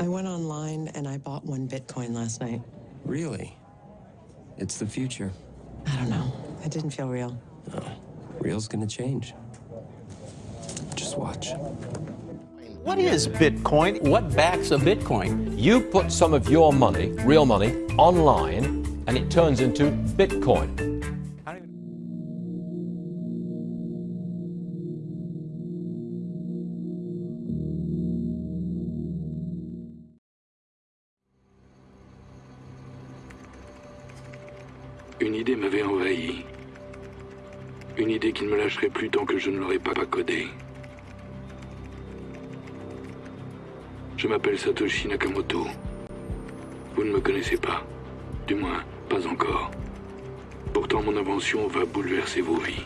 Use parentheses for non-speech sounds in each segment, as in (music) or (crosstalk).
I went online and I bought one Bitcoin last night. Really? It's the future. I don't know. It didn't feel real. Oh, real's gonna change. Just watch. What is Bitcoin? What backs a Bitcoin? You put some of your money, real money, online, and it turns into Bitcoin. Plus tant que je ne l'aurais pas codée. Je m'appelle Satoshi Nakamoto. Vous ne me connaissez pas. Du moins, pas encore. Pourtant, mon invention va bouleverser vos vies.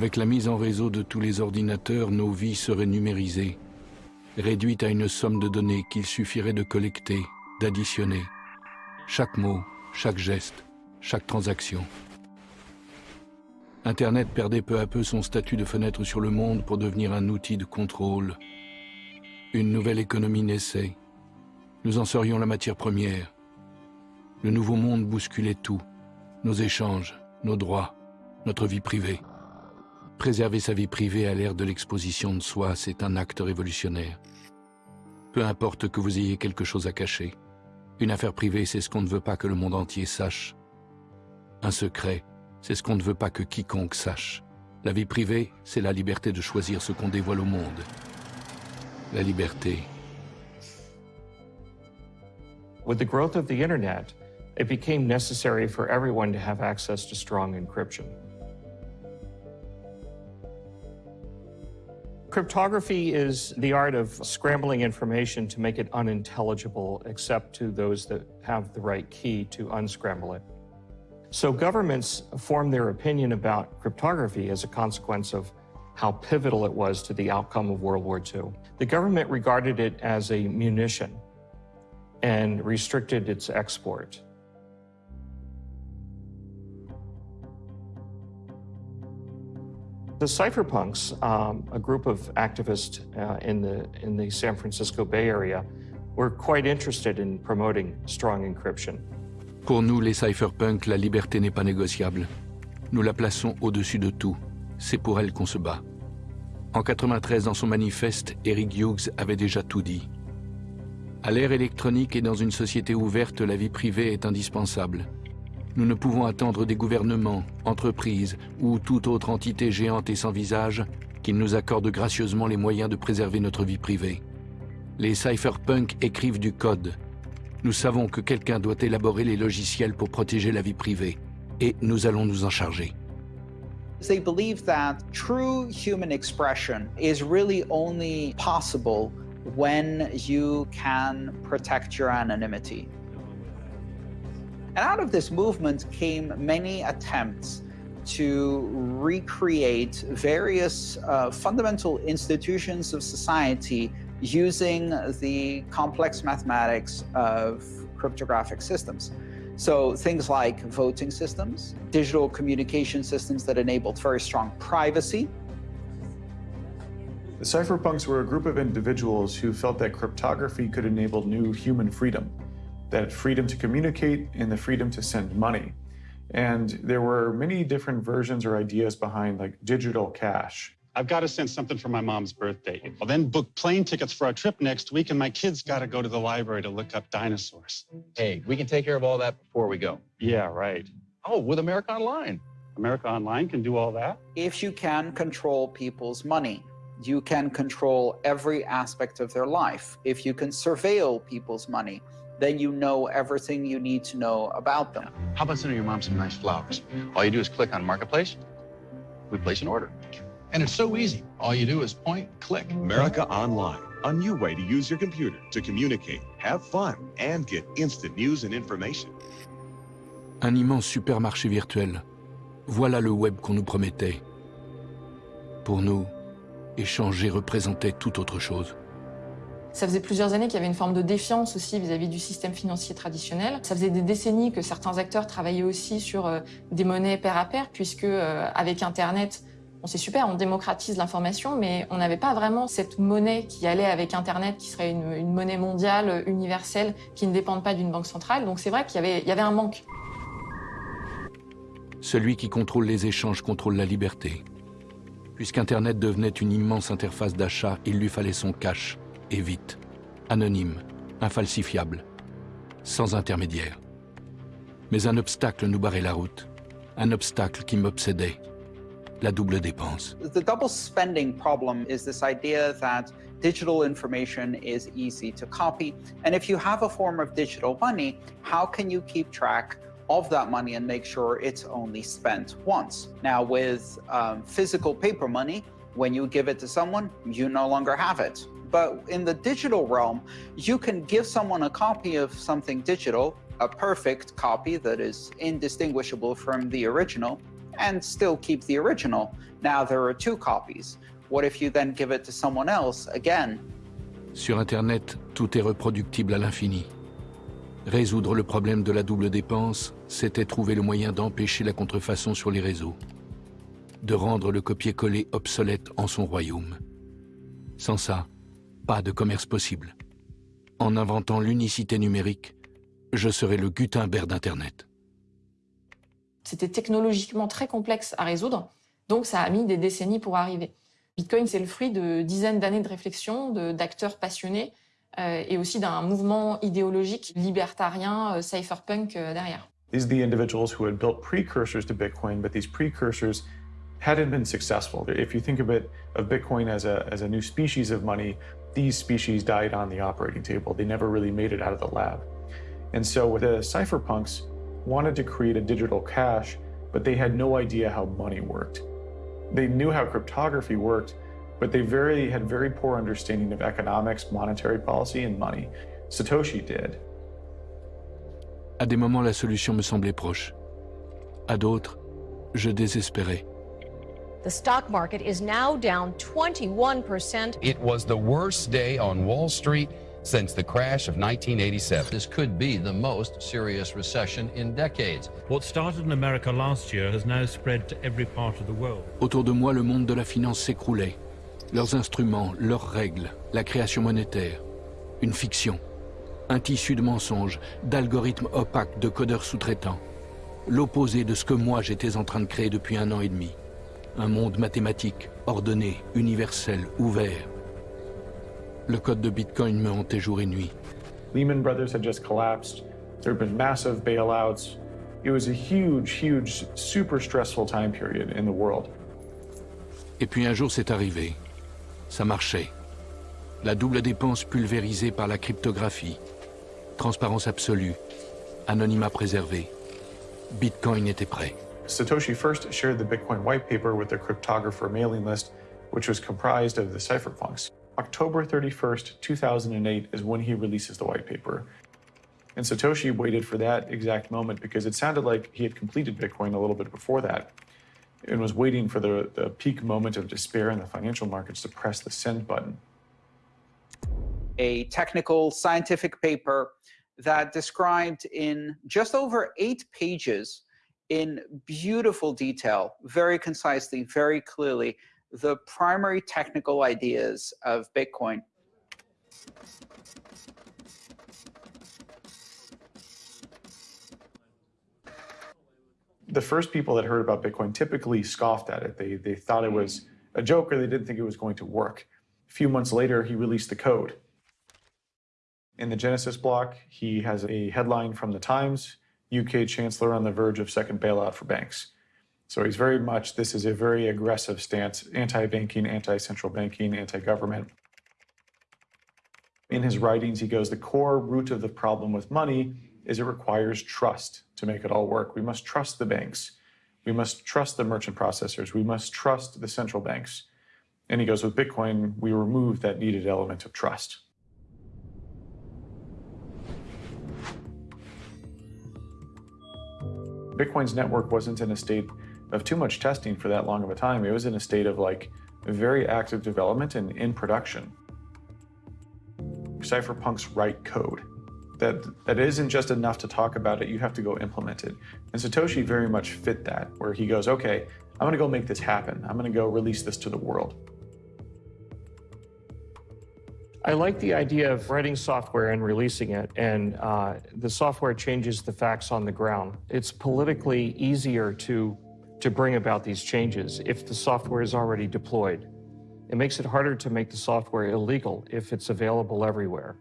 Avec la mise en réseau de tous les ordinateurs, nos vies seraient numérisées, réduites à une somme de données qu'il suffirait de collecter, d'additionner. Chaque mot, chaque geste, chaque transaction. Internet perdait peu à peu son statut de fenêtre sur le monde pour devenir un outil de contrôle. Une nouvelle économie naissait. Nous en serions la matière première. Le nouveau monde bousculait tout. Nos échanges, nos droits, notre vie privée. Préserver sa vie privée à l'ère de l'exposition de soi, c'est un acte révolutionnaire. Peu importe que vous ayez quelque chose à cacher. Une affaire privée, c'est ce qu'on ne veut pas que le monde entier sache. Un secret, c'est ce qu'on ne veut pas que quiconque sache. La vie privée, c'est la liberté de choisir ce qu'on dévoile au monde. La liberté. With the growth of the internet, it became necessary for everyone to have access to strong encryption. Cryptography is the art of scrambling information to make it unintelligible except to those that have the right key to unscramble it. So governments formed their opinion about cryptography as a consequence of how pivotal it was to the outcome of World War II. The government regarded it as a munition and restricted its export. The cypherpunks, um, a group of activists uh, in, the, in the San Francisco Bay Area, were quite interested in promoting strong encryption. Pour nous, les cypherpunks, la liberté n'est pas négociable. Nous la plaçons au-dessus de tout. C'est pour elle qu'on se bat. En 93, dans son manifeste, Eric Hughes avait déjà tout dit. À l'ère électronique et dans une société ouverte, la vie privée est indispensable. Nous ne pouvons attendre des gouvernements, entreprises ou toute autre entité géante et sans visage qu'ils nous accordent gracieusement les moyens de préserver notre vie privée. Les cypherpunks écrivent du code. Nous savons que quelqu'un doit élaborer les logiciels pour protéger la vie privée, et nous allons nous en charger. They believe that true human expression is really only possible when you can protect your. And out of this movement came many attempts to recreate various uh, fundamental institutions of society using the complex mathematics of cryptographic systems. So things like voting systems, digital communication systems that enabled very strong privacy. The cypherpunks were a group of individuals who felt that cryptography could enable new human freedom that freedom to communicate and the freedom to send money. And there were many different versions or ideas behind like digital cash. I've got to send something for my mom's birthday. I'll then book plane tickets for our trip next week, and my kids got to go to the library to look up dinosaurs. Hey, we can take care of all that before we go. Yeah, right. Oh, with America Online. America Online can do all that? If you can control people's money, you can control every aspect of their life. If you can surveil people's money, then you know everything you need to know about them. How about sending your mom some nice flowers? All you do is click on Marketplace, we place an order. And it's so easy. All you do is point, click. America Online, a new way to use your computer to communicate, have fun, and get instant news and information. Un immense supermarché virtuel. Voilà le web qu'on nous promettait. Pour nous Échanger représentait tout autre chose. Ça faisait plusieurs années qu'il y avait une forme de défiance aussi vis-à-vis du système financier traditionnel. Ça faisait des décennies que certains acteurs travaillaient aussi sur euh, des monnaies pair à pair, puisque euh, avec Internet, on c'est super, on démocratise l'information, mais on n'avait pas vraiment cette monnaie qui allait avec Internet, qui serait une, monnaie mondiale, universelle, qui ne dépende pas d'une banque centrale. Donc c'est vrai qu'il y y avait un manque. Celui qui contrôle les échanges contrôle la liberté. Puisqu'Internet devenait une immense interface d'achat, il lui fallait son cash, et vite, anonyme, infalsifiable, sans intermédiaire. Mais un obstacle nous barrait la route, un obstacle qui m'obsédait, la double dépense. The double spending problem is this idea that digital information is easy to copy. And if you have a form of digital money, how can you keep track of that money and make sure it's only spent once? Now, with um, physical paper money, when you give it to someone, you no longer have it. But in the digital realm, you can give someone a copy of something digital, a perfect copy that is indistinguishable from the original, and still keep the original. Now there are two copies. What if you then give it to someone else again? Sur Internet, tout est reproductible à l'infini. Résoudre le problème de la double dépense, c'était trouver le moyen d'empêcher la contrefaçon sur les réseaux, de rendre le copier-coller obsolète en son royaume. Sans ça, pas de commerce possible. En inventant l'unicité numérique, je serai le Gutenberg d'Internet. C'était technologiquement très complexe à résoudre, donc ça a mis des décennies pour arriver. Bitcoin, c'est le fruit de dizaines d'années de réflexion, d'acteurs passionnés, euh, et aussi d'un mouvement idéologique libertarien, euh, cypherpunk euh, derrière. These are the individuals who had built precursors to Bitcoin, but these precursors hadn't been successful. If you think of it, of Bitcoin as a, as a new species of money, these species died on the operating table. They never really made it out of the lab. And so with the cypherpunks wanted to create a digital cash, but they had no idea how money worked. They knew how cryptography worked, but they very had very poor understanding of economics, monetary policy, and money. Satoshi did. À des moments, la solution me semblait proche. À d'autres, je désespérais. The stock market is now down 21%. It was the worst day on Wall Street since the crash of 1987. This could be the most serious recession in decades. What started in America last year has now spread to every part of the world. Autour de moi, le monde de la finance s'écroulait. Leurs instruments, leurs règles, la création monétaire. Une fiction. Un tissu de mensonges, d'algorithmes opaques, de codeurs sous-traitants. L'opposé de ce que moi j'étais en train de créer depuis un an et demi. Un monde mathématique, ordonné, universel, ouvert. Le code de Bitcoin me hantait jour et nuit. Lehman Brothers had just collapsed. There had been massive bailouts. It was a huge, huge, super stressful time period in the world. Et puis un jour c'est arrivé. Ça marchait. La double dépense pulvérisée par la cryptographie. Transparence absolue. Anonymat préservé. Bitcoin était prêt. Satoshi first shared the Bitcoin white paper with the cryptographer mailing list, which was comprised of the cypherpunks. October 31st, 2008 is when he releases the white paper. And Satoshi waited for that exact moment because it sounded like he had completed Bitcoin a little bit before that and was waiting for the, the peak moment of despair in the financial markets to press the send button. A technical scientific paper that described in just over eight pages in beautiful detail, very concisely, very clearly, the primary technical ideas of Bitcoin. The first people that heard about Bitcoin typically scoffed at it. They, they thought it was a joke or they didn't think it was going to work. A few months later, he released the code. In the Genesis block, he has a headline from the Times, UK Chancellor on the verge of second bailout for banks. So he's very much, this is a very aggressive stance, anti-banking, anti-central banking, anti-government. In his writings, he goes, the core root of the problem with money is it requires trust to make it all work. We must trust the banks. We must trust the merchant processors. We must trust the central banks. And he goes, with Bitcoin, we remove that needed element of trust. Bitcoin's network wasn't in a state of too much testing for that long of a time. It was in a state of like very active development and in production. Cypherpunks write code. That, that isn't just enough to talk about it, you have to go implement it. And Satoshi very much fit that, where he goes, okay, I'm gonna go make this happen. I'm gonna go release this to the world. I like the idea of writing software and releasing it, and uh, the software changes the facts on the ground. It's politically easier to, to bring about these changes if the software is already deployed. It makes it harder to make the software illegal if it's available everywhere.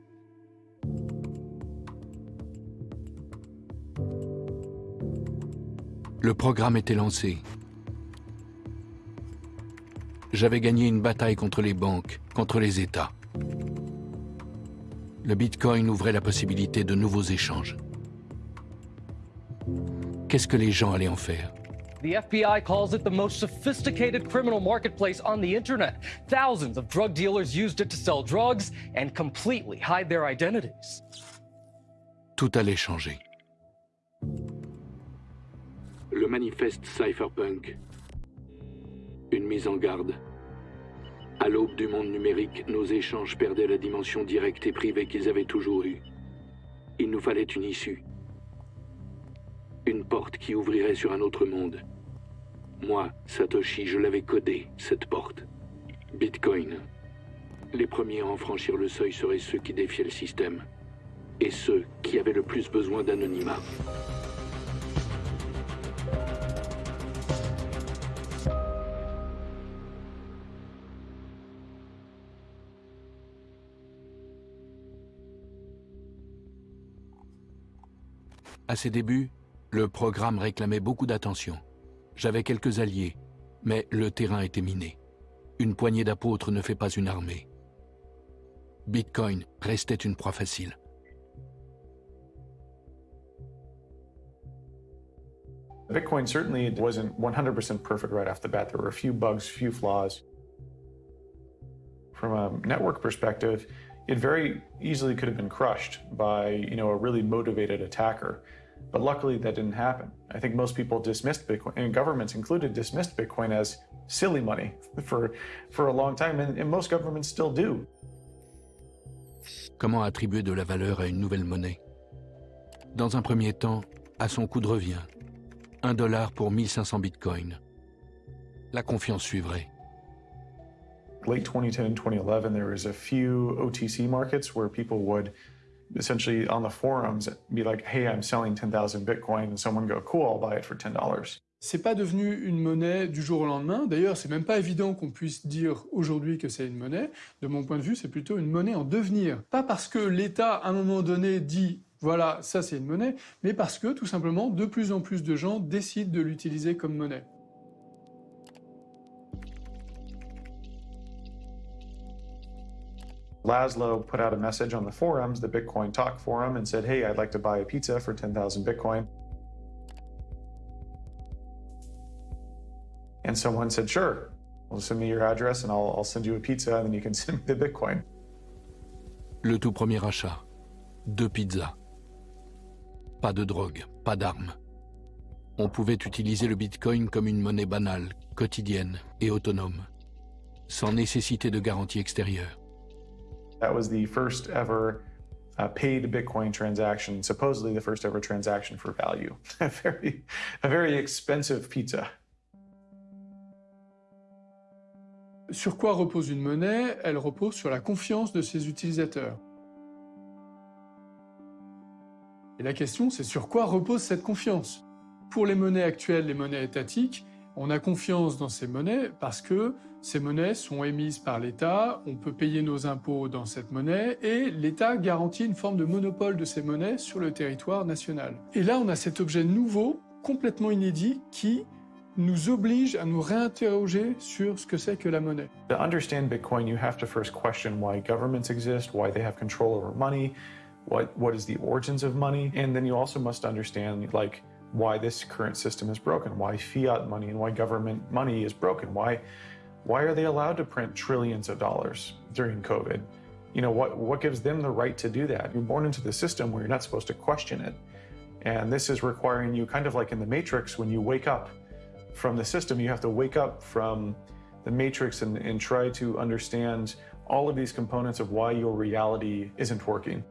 Le programme était lancé. J'avais gagné une bataille contre les banques, contre les États. Le Bitcoin ouvrait la possibilité de nouveaux échanges. Qu'est-ce que les gens allaient en faire? The FBI calls it the most sophisticated criminal marketplace on the internet. Thousands of drug dealers used it to sell drugs and completely hide their identities. Tout allait changer. Le manifeste Cypherpunk. Une mise en garde. À l'aube du monde numérique, nos échanges perdaient la dimension directe et privée qu'ils avaient toujours eue. Il nous fallait une issue. Une porte qui ouvrirait sur un autre monde. Moi, Satoshi, je l'avais codé, cette porte. Bitcoin. Les premiers à en franchir le seuil seraient ceux qui défiaient le système. Et ceux qui avaient le plus besoin d'anonymat. À ses débuts, le programme réclamait beaucoup d'attention. J'avais quelques alliés, mais le terrain était miné. Une poignée d'apôtres ne fait pas une armée. Bitcoin restait une proie facile. Bitcoin certainly wasn't 100% perfect right off the bat. There were a few bugs, few flaws. From a network perspective, it very easily could have been crushed by, you know, a really motivated attacker. But luckily that didn't happen. I think most people dismissed Bitcoin, and governments included, dismissed Bitcoin as silly money (laughs) for, for a long time, and, and most governments still do. Comment attribuer de la valeur à une nouvelle monnaie Dans un premier temps, à son coût de revient. Un dollar pour 1500 bitcoins. La confiance suivrait. Late 2010 and 2011, there was a few OTC markets where people would essentially on the forums be like, hey, I'm selling 10,000 Bitcoin, and someone go, cool, I'll buy it for $10. C'est pas devenu une monnaie du jour au lendemain. D'ailleurs, c'est même pas évident qu'on puisse dire aujourd'hui que c'est une monnaie. De mon point de vue, c'est plutôt une monnaie en devenir. Pas parce que l'État, à un moment donné, dit voilà, ça c'est une monnaie, mais parce que, tout simplement, de plus en plus de gens décident de l'utiliser comme monnaie. Laszlo put out a message on the forums, the Bitcoin Talk forum, and said, hey, I'd like to buy a pizza for 10,000 Bitcoin. And someone said, sure, well, send me your address and I'll, I'll send you a pizza and then you can (laughs) send me the Bitcoin. Le tout premier achat. Deux pizzas. Pas de drogue, pas d'armes. On pouvait utiliser le Bitcoin comme une monnaie banale, quotidienne et autonome, sans nécessité de garantie extérieure. That was the first ever uh, paid Bitcoin transaction, supposedly the first ever transaction for value. (laughs) a, very, a very expensive pizza. Sur quoi repose une monnaie? Elle repose sur la confiance de ses utilisateurs. Et la question, c'est sur quoi repose cette confiance? Pour les monnaies actuelles, les monnaies étatiques, on a confiance dans ces monnaies parce que ces monnaies sont émises par l'État, on peut payer nos impôts dans cette monnaie et l'État garantit une forme de monopole de ces monnaies sur le territoire national. Et là, on a cet objet nouveau, complètement inédit, qui nous oblige à nous réinterroger sur ce que c'est que la monnaie. To understand Bitcoin, you have to first question why governments exist, why they have control over money, what, what is the origins of money, and then you also must understand like why this current system is broken, why fiat money and why government money is broken, why, why are they allowed to print trillions of dollars during COVID? You know, what, what gives them the right to do that? You're born into the system where you're not supposed to question it. And this is requiring you kind of like in the Matrix, when you wake up from the system, you have to wake up from the matrix and, and try to understand all of these components of why your reality isn't working.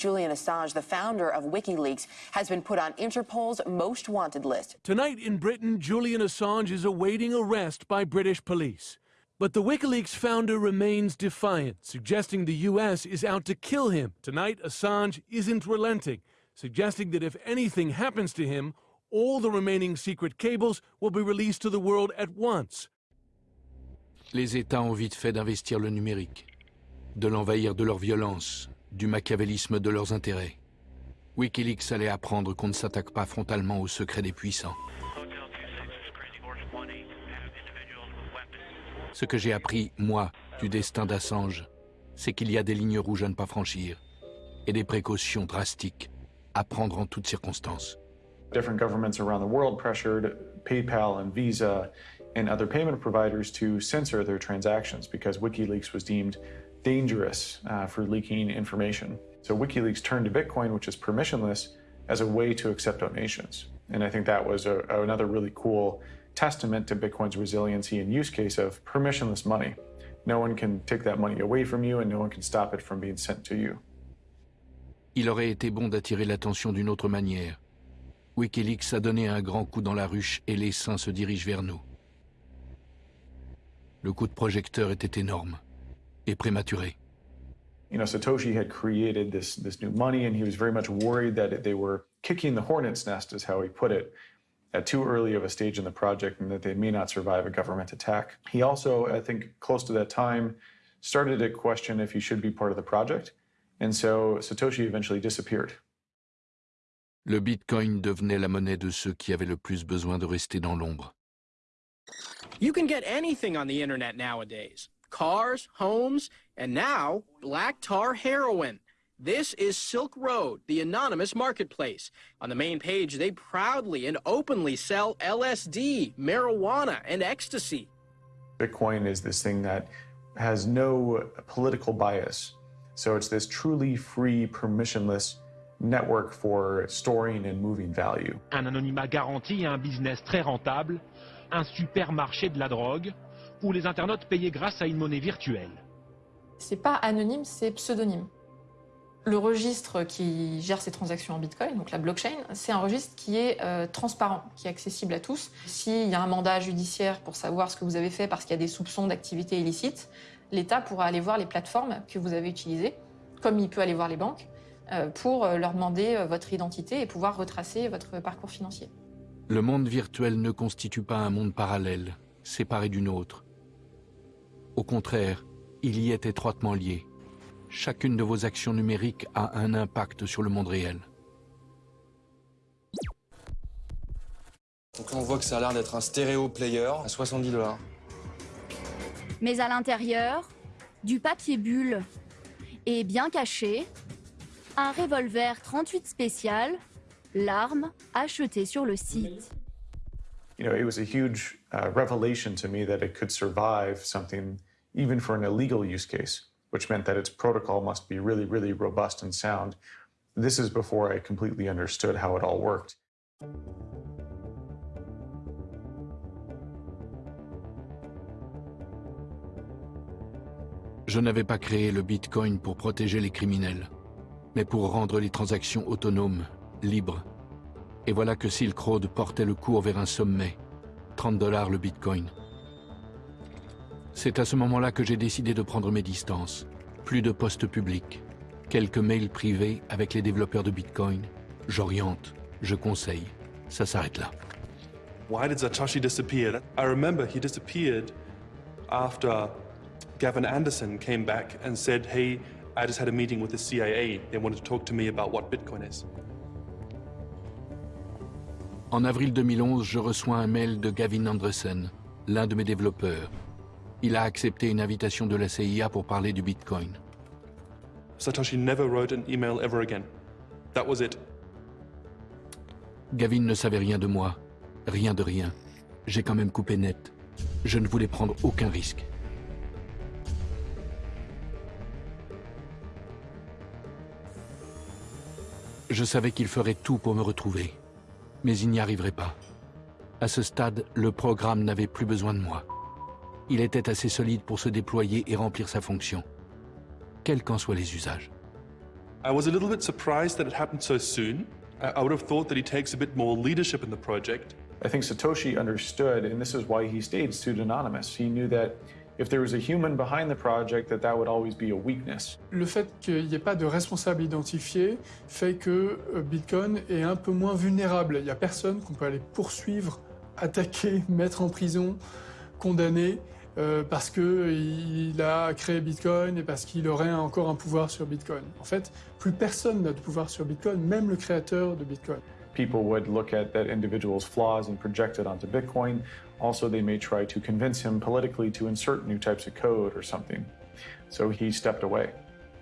Julian Assange, the founder of WikiLeaks, has been put on Interpol's most wanted list. Tonight in Britain, Julian Assange is awaiting arrest by British police. But the WikiLeaks founder remains defiant, suggesting the US is out to kill him. Tonight, Assange isn't relenting, suggesting that if anything happens to him, all the remaining secret cables will be released to the world at once. Les États ont vite fait d'investir le numérique, de l'envahir de leur violence, du machiavélisme de leurs intérêts. Wikileaks allait apprendre qu'on ne s'attaque pas frontalement aux secrets des puissants. Ce que j'ai appris, moi, du destin d'Assange, c'est qu'il y a des lignes rouges à ne pas franchir et des précautions drastiques à prendre en toutes circonstances. Different governments around the world pressured PayPal and Visa and other payment providers to censor their transactions because WikiLeaks was deemed dangerous uh, for leaking information. So WikiLeaks turned to Bitcoin, which is permissionless, as a way to accept donations. And I think that was a, another really cool testament to Bitcoin's resiliency and use case of permissionless money. No one can take that money away from you and no one can stop it from being sent to you. Il aurait été bon d'attirer l'attention d'une autre manière. Wikileaks a donné un grand coup dans la ruche et les saints se dirigent vers nous. Le coup de projecteur était énorme et prématuré. You know, Satoshi had created this, this new money and he was very much worried that they were kicking the hornet's nest, is how he put it, at too early of a stage in the project and that they may not survive a government attack. He also, I think, close to that time, started to question if he should be part of the project. And so Satoshi eventually disappeared. Le Bitcoin devenait la monnaie de ceux qui avaient le plus besoin de rester dans l'ombre. You can get anything on the internet nowadays. Cars, homes, and now black tar heroin. This is Silk Road, the anonymous marketplace. On the main page, they proudly and openly sell LSD, marijuana, and ecstasy. Bitcoin is this thing that has no political bias. So it's this truly free, permissionless network for storing and moving value. Un anonymat garanti et un business très rentable, un supermarché de la drogue, où les internautes payaient grâce à une monnaie virtuelle. C'est pas anonyme, c'est pseudonyme. Le registre qui gère ces transactions en Bitcoin, donc la blockchain, c'est un registre qui est euh, transparent, qui est accessible à tous. S'il y a un mandat judiciaire pour savoir ce que vous avez fait parce qu'il y a des soupçons d'activité illicite, l'État pourra aller voir les plateformes que vous avez utilisées, comme il peut aller voir les banques, euh, pour euh, leur demander votre identité et pouvoir retracer votre parcours financier. Le monde virtuel ne constitue pas un monde parallèle, séparé du nôtre. Au contraire, il y est étroitement lié. Chacune de vos actions numériques a un impact sur le monde réel. Donc là, on voit que ça a l'air d'être un stéréo player à 70 dollars. Mais à l'intérieur, du papier bulle et bien caché, un revolver 38 spécial, l'arme achetée sur le site. You know, it was a huge uh, revelation to me that it could survive something even for an illegal use case. which meant that its protocol must be really, really robust and sound. This is before I completely understood how it all worked. Je n'avais pas créé le Bitcoin pour protéger les criminels, mais pour rendre les transactions autonomes, libres. Et voilà que Silk Road portait le cours vers un sommet. 30 dollars le Bitcoin. C'est à ce moment-là que j'ai décidé de prendre mes distances. Plus de postes publics, quelques mails privés avec les développeurs de Bitcoin. J'oriente, je conseille. Ça s'arrête là. Why did Satoshi disappear? I remember he disappeared after Gavin Anderson came back and said, hey, I just had a meeting with the CIA. They wanted to talk to me about what Bitcoin is. En avril 2011, je reçois un mail de Gavin Anderson, l'un de mes développeurs. Il a accepté une invitation de la CIA pour parler du Bitcoin. Satoshi never wrote an email ever again. That was it. Gavin ne savait rien de moi, rien de rien. J'ai quand même coupé net. Je ne voulais prendre aucun risque. Je savais qu'il ferait tout pour me retrouver, mais il n'y arriverait pas. À ce stade, le programme n'avait plus besoin de moi. Il était assez solide pour se déployer et remplir sa fonction, quels qu'en soient les usages. I was a little bit surprised that it happened so soon. I would have thought that he takes a bit more leadership in the project. I think Satoshi understood, and this is why he stayed pseudonymous. He knew that if there was a human behind the project, that that would always be a weakness. Le fait qu'il n'y ait pas de responsable identifié fait que euh, Bitcoin est un peu moins vulnérable. Il n'y a personne qu'on peut aller poursuivre, attaquer, (laughs) mettre en prison, condamner, euh, parce qu'il a créé Bitcoin et parce qu'il aurait encore un pouvoir sur Bitcoin. En fait, plus personne n'a de pouvoir sur Bitcoin, même le créateur de Bitcoin. People would look at that individual's flaws and project it onto Bitcoin. Also, they may try to convince him politically to insert new types of code or something. So he stepped away.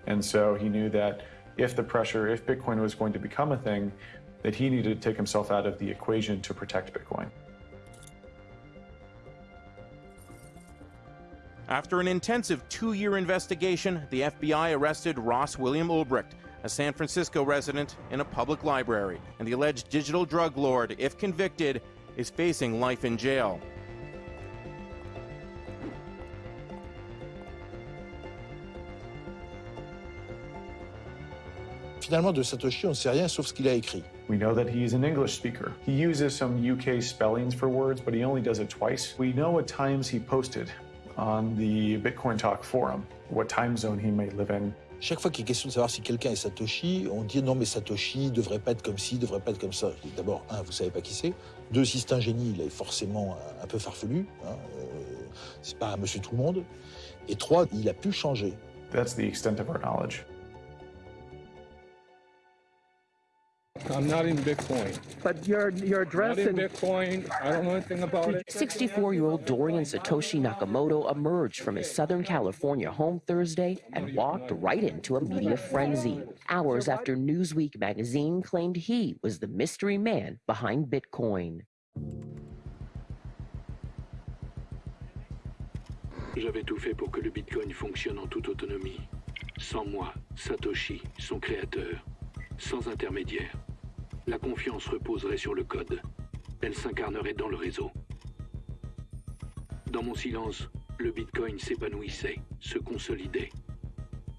And so he knew that if the pressure, if Bitcoin was going to become a thing, that he needed to take himself out of the equation to protect Bitcoin. After an intensive two year investigation, the FBI arrested Ross William Ulbricht, a San Francisco resident, in a public library. And the alleged digital drug lord, if convicted, is facing life in jail. Finalement, de Satoshi, on ne sait rien sauf ce qu'il a écrit. We know that he's an English speaker. He uses some UK spellings for words, but he only does it twice. We know what times he posted on the Bitcoin Talk forum, what time zone he may live in. Chaque fois qu'il est question de savoir si quelqu'un est Satoshi, on dit non mais Satoshi devrait pas être comme ci, devrait pas être comme ça. D'abord, un, vous savez pas qui c'est. Deux, si c'est un génie, il est forcément un, peu farfelu. Hein, euh, c'est pas un monsieur tout le monde. Et trois, il a pu changer. That's the extent of our knowledge. I'm not in Bitcoin. But your your address Not in and Bitcoin. I don't know anything about it. 64-year-old Dorian Satoshi Nakamoto emerged from his Southern California home Thursday and walked right into a media frenzy. Hours after Newsweek magazine claimed he was the mystery man behind Bitcoin. J'avais tout fait pour que le Bitcoin fonctionne en toute autonomie. Sans moi, Satoshi, son créateur, sans intermédiaire. La confiance reposerait sur le code. Elle s'incarnerait dans le réseau. Dans mon silence, le Bitcoin s'épanouissait, se consolidait.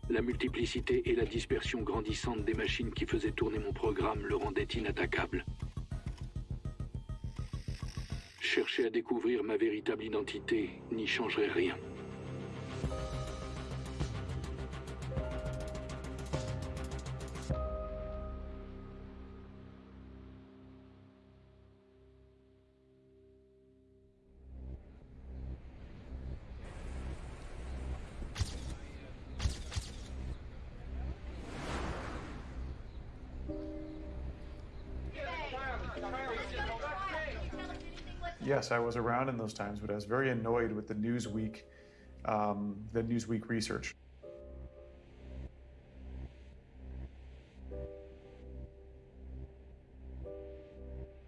La multiplicité et la dispersion grandissante des machines qui faisaient tourner mon programme le rendaient inattaquable. Chercher à découvrir ma véritable identité n'y changerait rien. I was around in those times, but I was very annoyed with the Newsweek, um, the Newsweek research.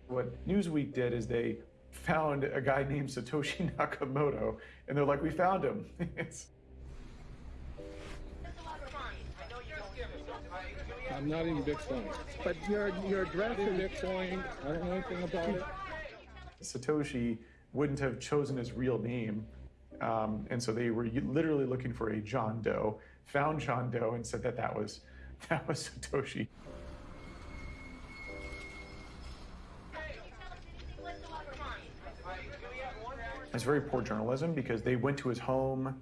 What Newsweek did is they found a guy named Satoshi (laughs) Nakamoto, and they're like, "We found him." (laughs) I'm not in Bitcoin. but your your and Bitcoin. I don't know anything about it. Satoshi wouldn't have chosen his real name. Um, and so they were literally looking for a John Doe, found John Doe, and said that that was, (laughs) that was Satoshi. It's very poor journalism because they went to his home,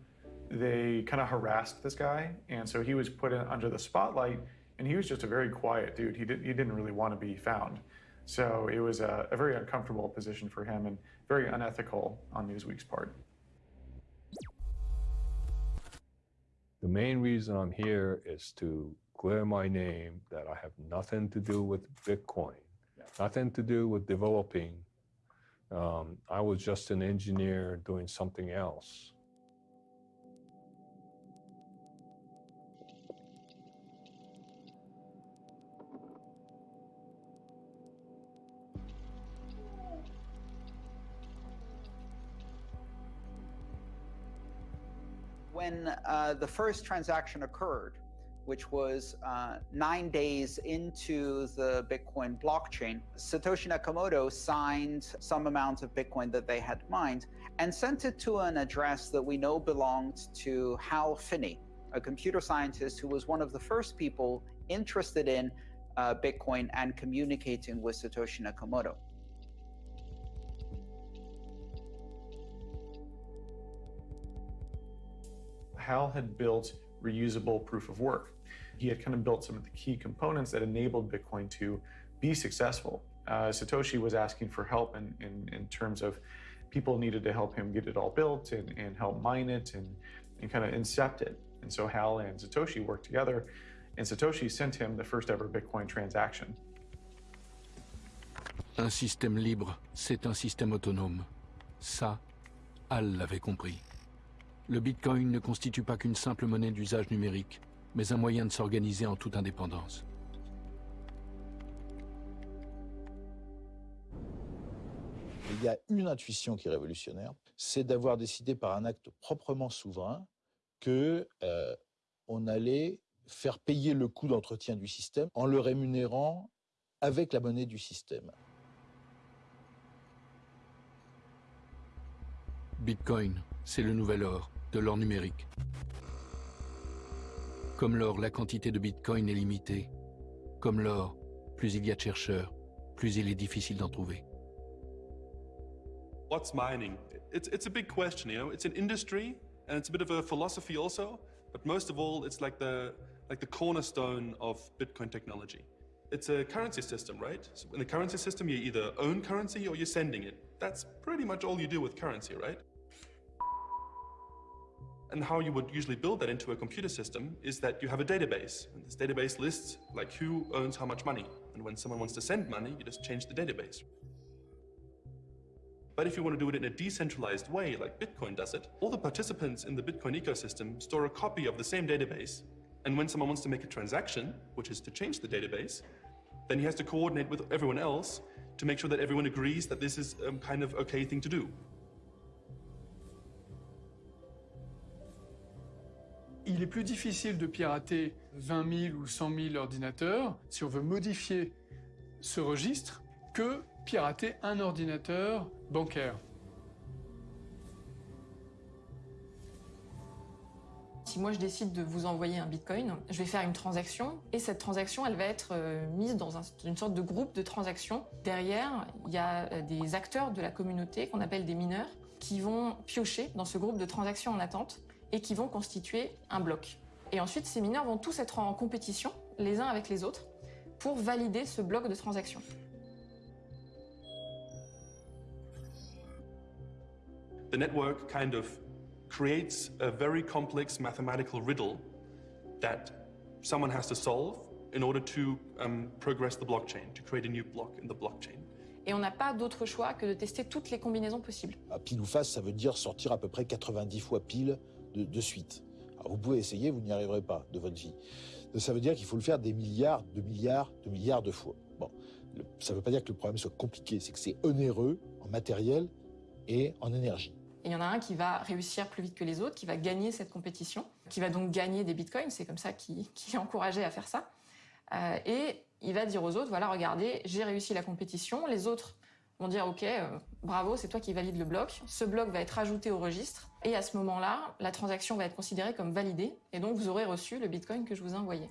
they kind of harassed this guy, and so he was put under the spotlight, and he was just a very quiet dude. He, did, he didn't really want to be found. So it was a, a very uncomfortable position for him and very unethical on Newsweek's part. The main reason I'm here is to clear my name that I have nothing to do with Bitcoin, nothing to do with developing. Um, I was just an engineer doing something else. When uh, the first transaction occurred, which was uh, nine days into the Bitcoin blockchain, Satoshi Nakamoto signed some amount of Bitcoin that they had mined and sent it to an address that we know belonged to Hal Finney, a computer scientist who was one of the first people interested in uh, Bitcoin and communicating with Satoshi Nakamoto. Hal had built reusable proof of work. He had kind of built some of the key components that enabled Bitcoin to be successful. Uh, Satoshi was asking for help in, in, in, terms of people needed to help him get it all built and, and help mine it and, and kind of incept it. And so Hal and Satoshi worked together, and Satoshi sent him the first ever Bitcoin transaction. Un système libre, c'est un système autonome. Ça, Hal l'avait compris. Le Bitcoin ne constitue pas qu'une simple monnaie d'usage numérique, mais un moyen de s'organiser en toute indépendance. Il y a une intuition qui est révolutionnaire, c'est d'avoir décidé par un acte proprement souverain que euh, on allait faire payer le coût d'entretien du système en le rémunérant avec la monnaie du système. Bitcoin, c'est le nouvel or, de l'or numérique. Comme l'or, la quantité de Bitcoin est limitée. Comme l'or, plus il y a de chercheurs, plus il est difficile d'en trouver. What's mining? It's, it's a big question, you know. It's an industry and it's a bit of a philosophy also, but most of all, it's like the, like the cornerstone of Bitcoin technology. It's a currency system, right? So in the currency system, you either own currency or you're sending it. That's pretty much all you do with currency, right? And how you would usually build that into a computer system is that you have a database. And this database lists like who owns how much money. And when someone wants to send money, you just change the database. But if you want to do it in a decentralized way, like Bitcoin does it, all the participants in the Bitcoin ecosystem store a copy of the same database. And when someone wants to make a transaction, which is to change the database, then he has to coordinate with everyone else to make sure that everyone agrees that this is a kind of okay thing to do. Il est plus difficile de pirater 20 000 ou 100 000 ordinateurs si on veut modifier ce registre que pirater un ordinateur bancaire. Si moi je décide de vous envoyer un bitcoin, je vais faire une transaction et cette transaction elle va être euh, mise dans une sorte de groupe de transactions. Derrière, il y a euh, des acteurs de la communauté qu'on appelle des mineurs qui vont piocher dans ce groupe de transactions en attente et qui vont constituer un bloc. Et ensuite, ces mineurs vont tous être en compétition, les uns avec les autres, pour valider ce bloc de transactions. The network kind of creates a very complex mathematical riddle that someone has to solve in order to um, progress the blockchain, to create a new block in the blockchain. Et on n'a pas d'autre choix que de tester toutes les combinaisons possibles. À pile ou face, ça veut dire sortir à peu près 90 fois pile de, suite. vous pouvez essayer, vous n'y arriverez pas de votre vie. Ça veut dire qu'il faut le faire des milliards, de milliards, de milliards de fois. Bon, ça ne veut pas dire que le problème soit compliqué, c'est que c'est onéreux en matériel et en énergie. il y en a un qui va réussir plus vite que les autres, qui va gagner cette compétition, qui va donc gagner des bitcoins, c'est comme ça qu'il est encouragé à faire ça. Euh, et il va dire aux autres, voilà, regardez, j'ai réussi la compétition, les autres vont dire ok, euh, bravo, c'est toi qui valide le bloc. Ce bloc va être ajouté au registre et à ce moment-là, la transaction va être considérée comme validée et donc vous aurez reçu le Bitcoin que je vous ai envoyé.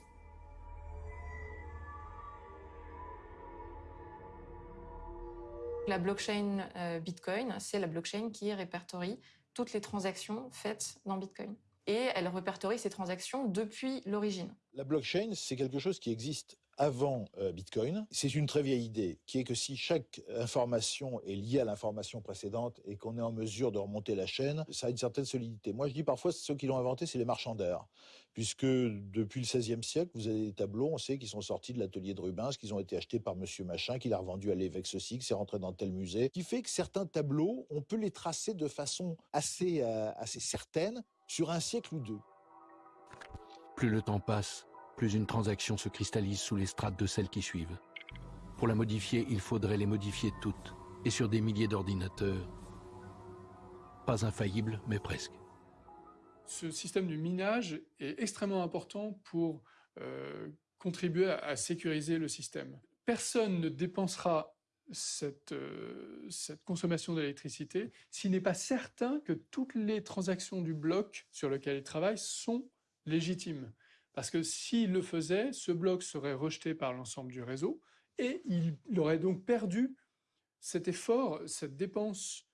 La blockchain euh, Bitcoin, c'est la blockchain qui répertorie toutes les transactions faites dans Bitcoin. Et elle répertorie ces transactions depuis l'origine. La blockchain, c'est quelque chose qui existe avant euh, Bitcoin. C'est une très vieille idée, qui est que si chaque information est liée à l'information précédente et qu'on est en mesure de remonter la chaîne, ça a une certaine solidité. Moi, je dis parfois, ceux qui l'ont inventé, c'est les marchands d'art, puisque depuis le XVIe siècle, vous avez des tableaux, on sait qu'ils sont sortis de l'atelier de Rubens, qu'ils ont été achetés par Monsieur Machin, qu'il a revendu à l'évêque ceci, que c'est rentré dans tel musée, qui fait que certains tableaux, on peut les tracer de façon assez, euh, assez certaine sur un siècle ou deux. Plus le temps passe, plus une transaction se cristallise sous les strates de celles qui suivent. Pour la modifier, il faudrait les modifier toutes, et sur des milliers d'ordinateurs. Pas infaillible, mais presque. Ce système du minage est extrêmement important pour euh, contribuer à, sécuriser le système. Personne ne dépensera euh, cette consommation d'électricité s'il n'est pas certain que toutes les transactions du bloc sur lequel il travaille sont légitimes. Parce que s'il le faisait, ce bloc serait rejeté par l'ensemble du réseau et il aurait donc perdu cet effort, cette dépense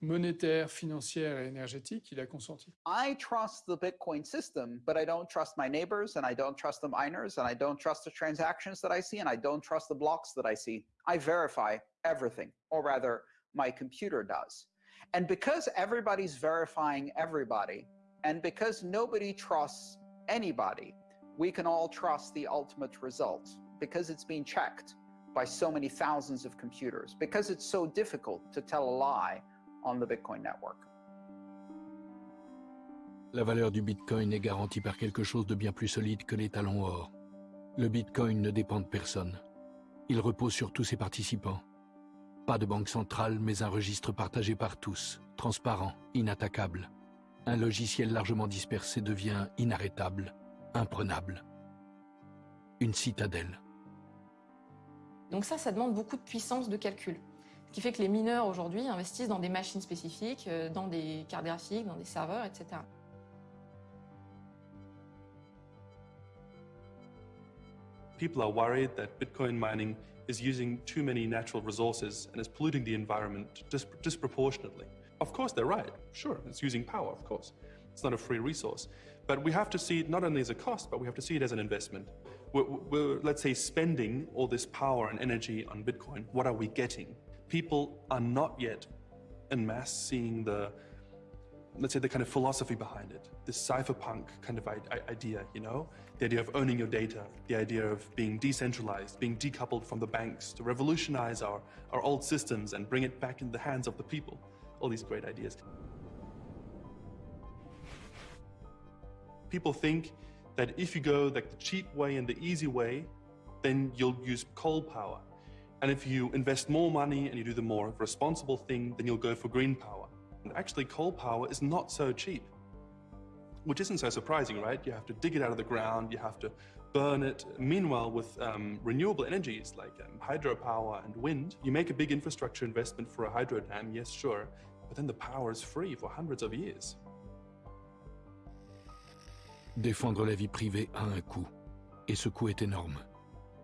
monétaire, financière et énergétique qu'il a consenti. I trust the Bitcoin system, but I don't trust my neighbors and I don't trust the miners and I don't trust the transactions that I see and I don't trust the blocks that I see. I verify everything, or rather, my computer does. And because everybody's verifying everybody, and because nobody trusts anybody, we can all trust the ultimate result because it's being checked by so many thousands of computers, because it's so difficult to tell a lie on the Bitcoin network. La valeur du Bitcoin est garantie par quelque chose de bien plus solide que les talons or. Le Bitcoin ne dépend de personne. Il repose sur tous ses participants. Pas de banque centrale, mais un registre partagé par tous, transparent, inattaquable. Un logiciel largement dispersé devient inarrêtable, imprenable. Une citadelle. Donc ça, ça demande beaucoup de puissance de calcul. Ce qui fait que les mineurs aujourd'hui investissent dans des machines spécifiques, euh, dans des cartes graphiques, dans des serveurs, etc. People are worried that Bitcoin mining is using too many natural resources and is polluting the environment dis disproportionately. Of course, they're right. Sure, it's using power, of course. It's not a free resource. But we have to see it not only as a cost, but we have to see it as an investment. We're, we're, let's say, spending all this power and energy on Bitcoin. What are we getting? people are not yet en masse seeing the, let's say, the kind of philosophy behind it, this cypherpunk kind of idea, you know? The idea of owning your data, the idea of being decentralized, being decoupled from the banks, to revolutionize our, our old systems and bring it back in the hands of the people. All these great ideas. People think that if you go like the cheap way and the easy way, then you'll use coal power and if you invest more money and you do the more responsible thing, then you'll go for green power. And actually, coal power is not so cheap, which isn't so surprising, right? You have to dig it out of the ground, you have to burn it. Meanwhile, with um, renewable energies like um, hydropower and wind, you make a big infrastructure investment for a hydro dam, yes, sure, but then the power is free for hundreds of years. Défendre la vie privée a un coût, et ce coût est énorme.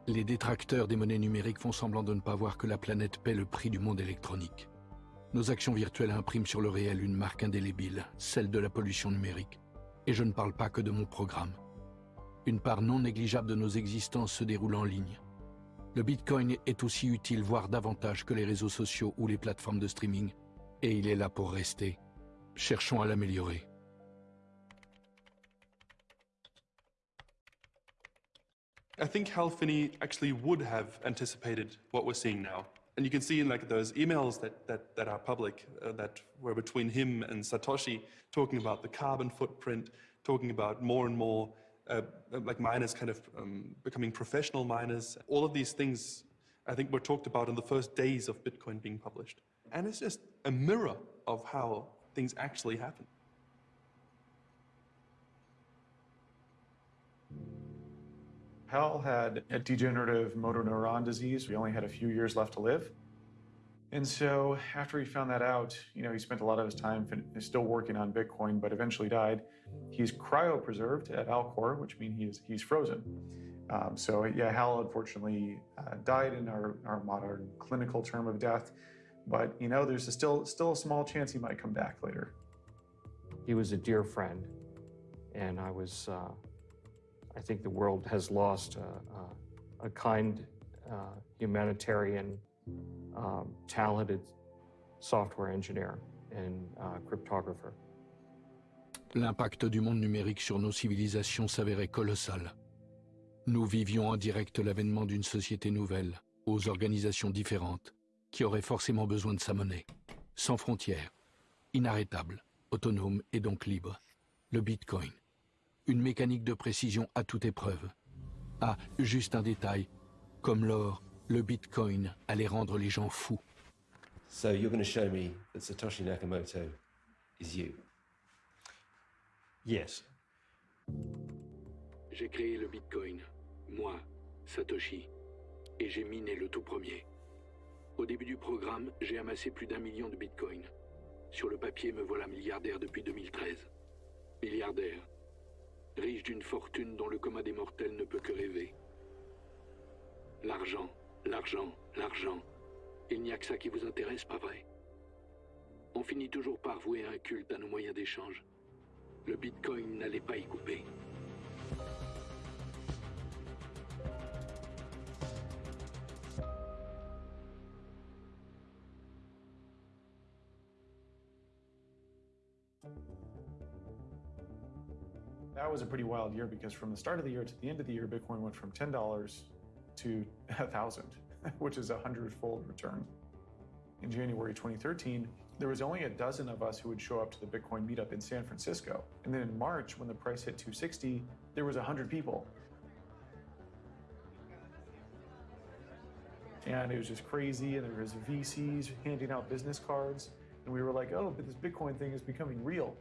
Les détracteurs des monnaies numériques font semblant de ne pas voir que la planète paie le prix du monde électronique. Nos actions virtuelles impriment sur le réel une marque indélébile, celle de la pollution numérique. Et je ne parle pas que de mon programme. Une part non négligeable de nos existences se déroule en ligne. Le Bitcoin est aussi utile, voire davantage que les réseaux sociaux ou les plateformes de streaming. Et il est là pour rester. Cherchons à l'améliorer. I think Hal Finney actually would have anticipated what we're seeing now. And you can see in like those emails that, that, that are public uh, that were between him and Satoshi talking about the carbon footprint, talking about more and more uh, like miners kind of um, becoming professional miners. All of these things I think were talked about in the first days of Bitcoin being published. And it's just a mirror of how things actually happen. Hal had a degenerative motor neuron disease. We only had a few years left to live. And so after he found that out, you know, he spent a lot of his time still working on Bitcoin, but eventually died. He's cryopreserved at Alcor, which means he's, he's frozen. Um, so yeah, Hal unfortunately uh, died in our, our modern clinical term of death, but you know, there's a still, still a small chance he might come back later. He was a dear friend, and I was uh, I think the world has lost a, a, a kind, uh, humanitarian, um, talented software engineer and uh, cryptographer. L'impact du monde numérique sur nos civilisations s'avérait colossal. Nous vivions en direct l'avènement d'une société nouvelle, aux organisations différentes, qui aurait forcément besoin de sa monnaie, sans frontières, inarrêtable, autonome et donc libre, le Bitcoin. Une mécanique de précision à toute épreuve. Ah, juste un détail. Comme l'or, le Bitcoin allait rendre les gens fous. So you're going to show me that Satoshi Nakamoto is you? Yes. J'ai créé le Bitcoin, moi, Satoshi, et j'ai miné le tout premier. Au début du programme, j'ai amassé plus d'un million de Bitcoin. Sur le papier, me voilà milliardaire depuis 2013. Milliardaire. Riche d'une fortune dont le commun des mortels ne peut que rêver. L'argent, l'argent, l'argent. Il n'y a que ça qui vous intéresse, pas vrai? On finit toujours par vouer un culte à nos moyens d'échange. Le Bitcoin n'allait pas y couper. Was a pretty wild year because from the start of the year to the end of the year, Bitcoin went from $10 to 1,000, (laughs) which is a hundredfold return. In January 2013, there was only a dozen of us who would show up to the Bitcoin meetup in San Francisco. And then in March, when the price hit 260, there was 100 people. And it was just crazy, and there was VCs handing out business cards. And we were like, oh, but this Bitcoin thing is becoming real.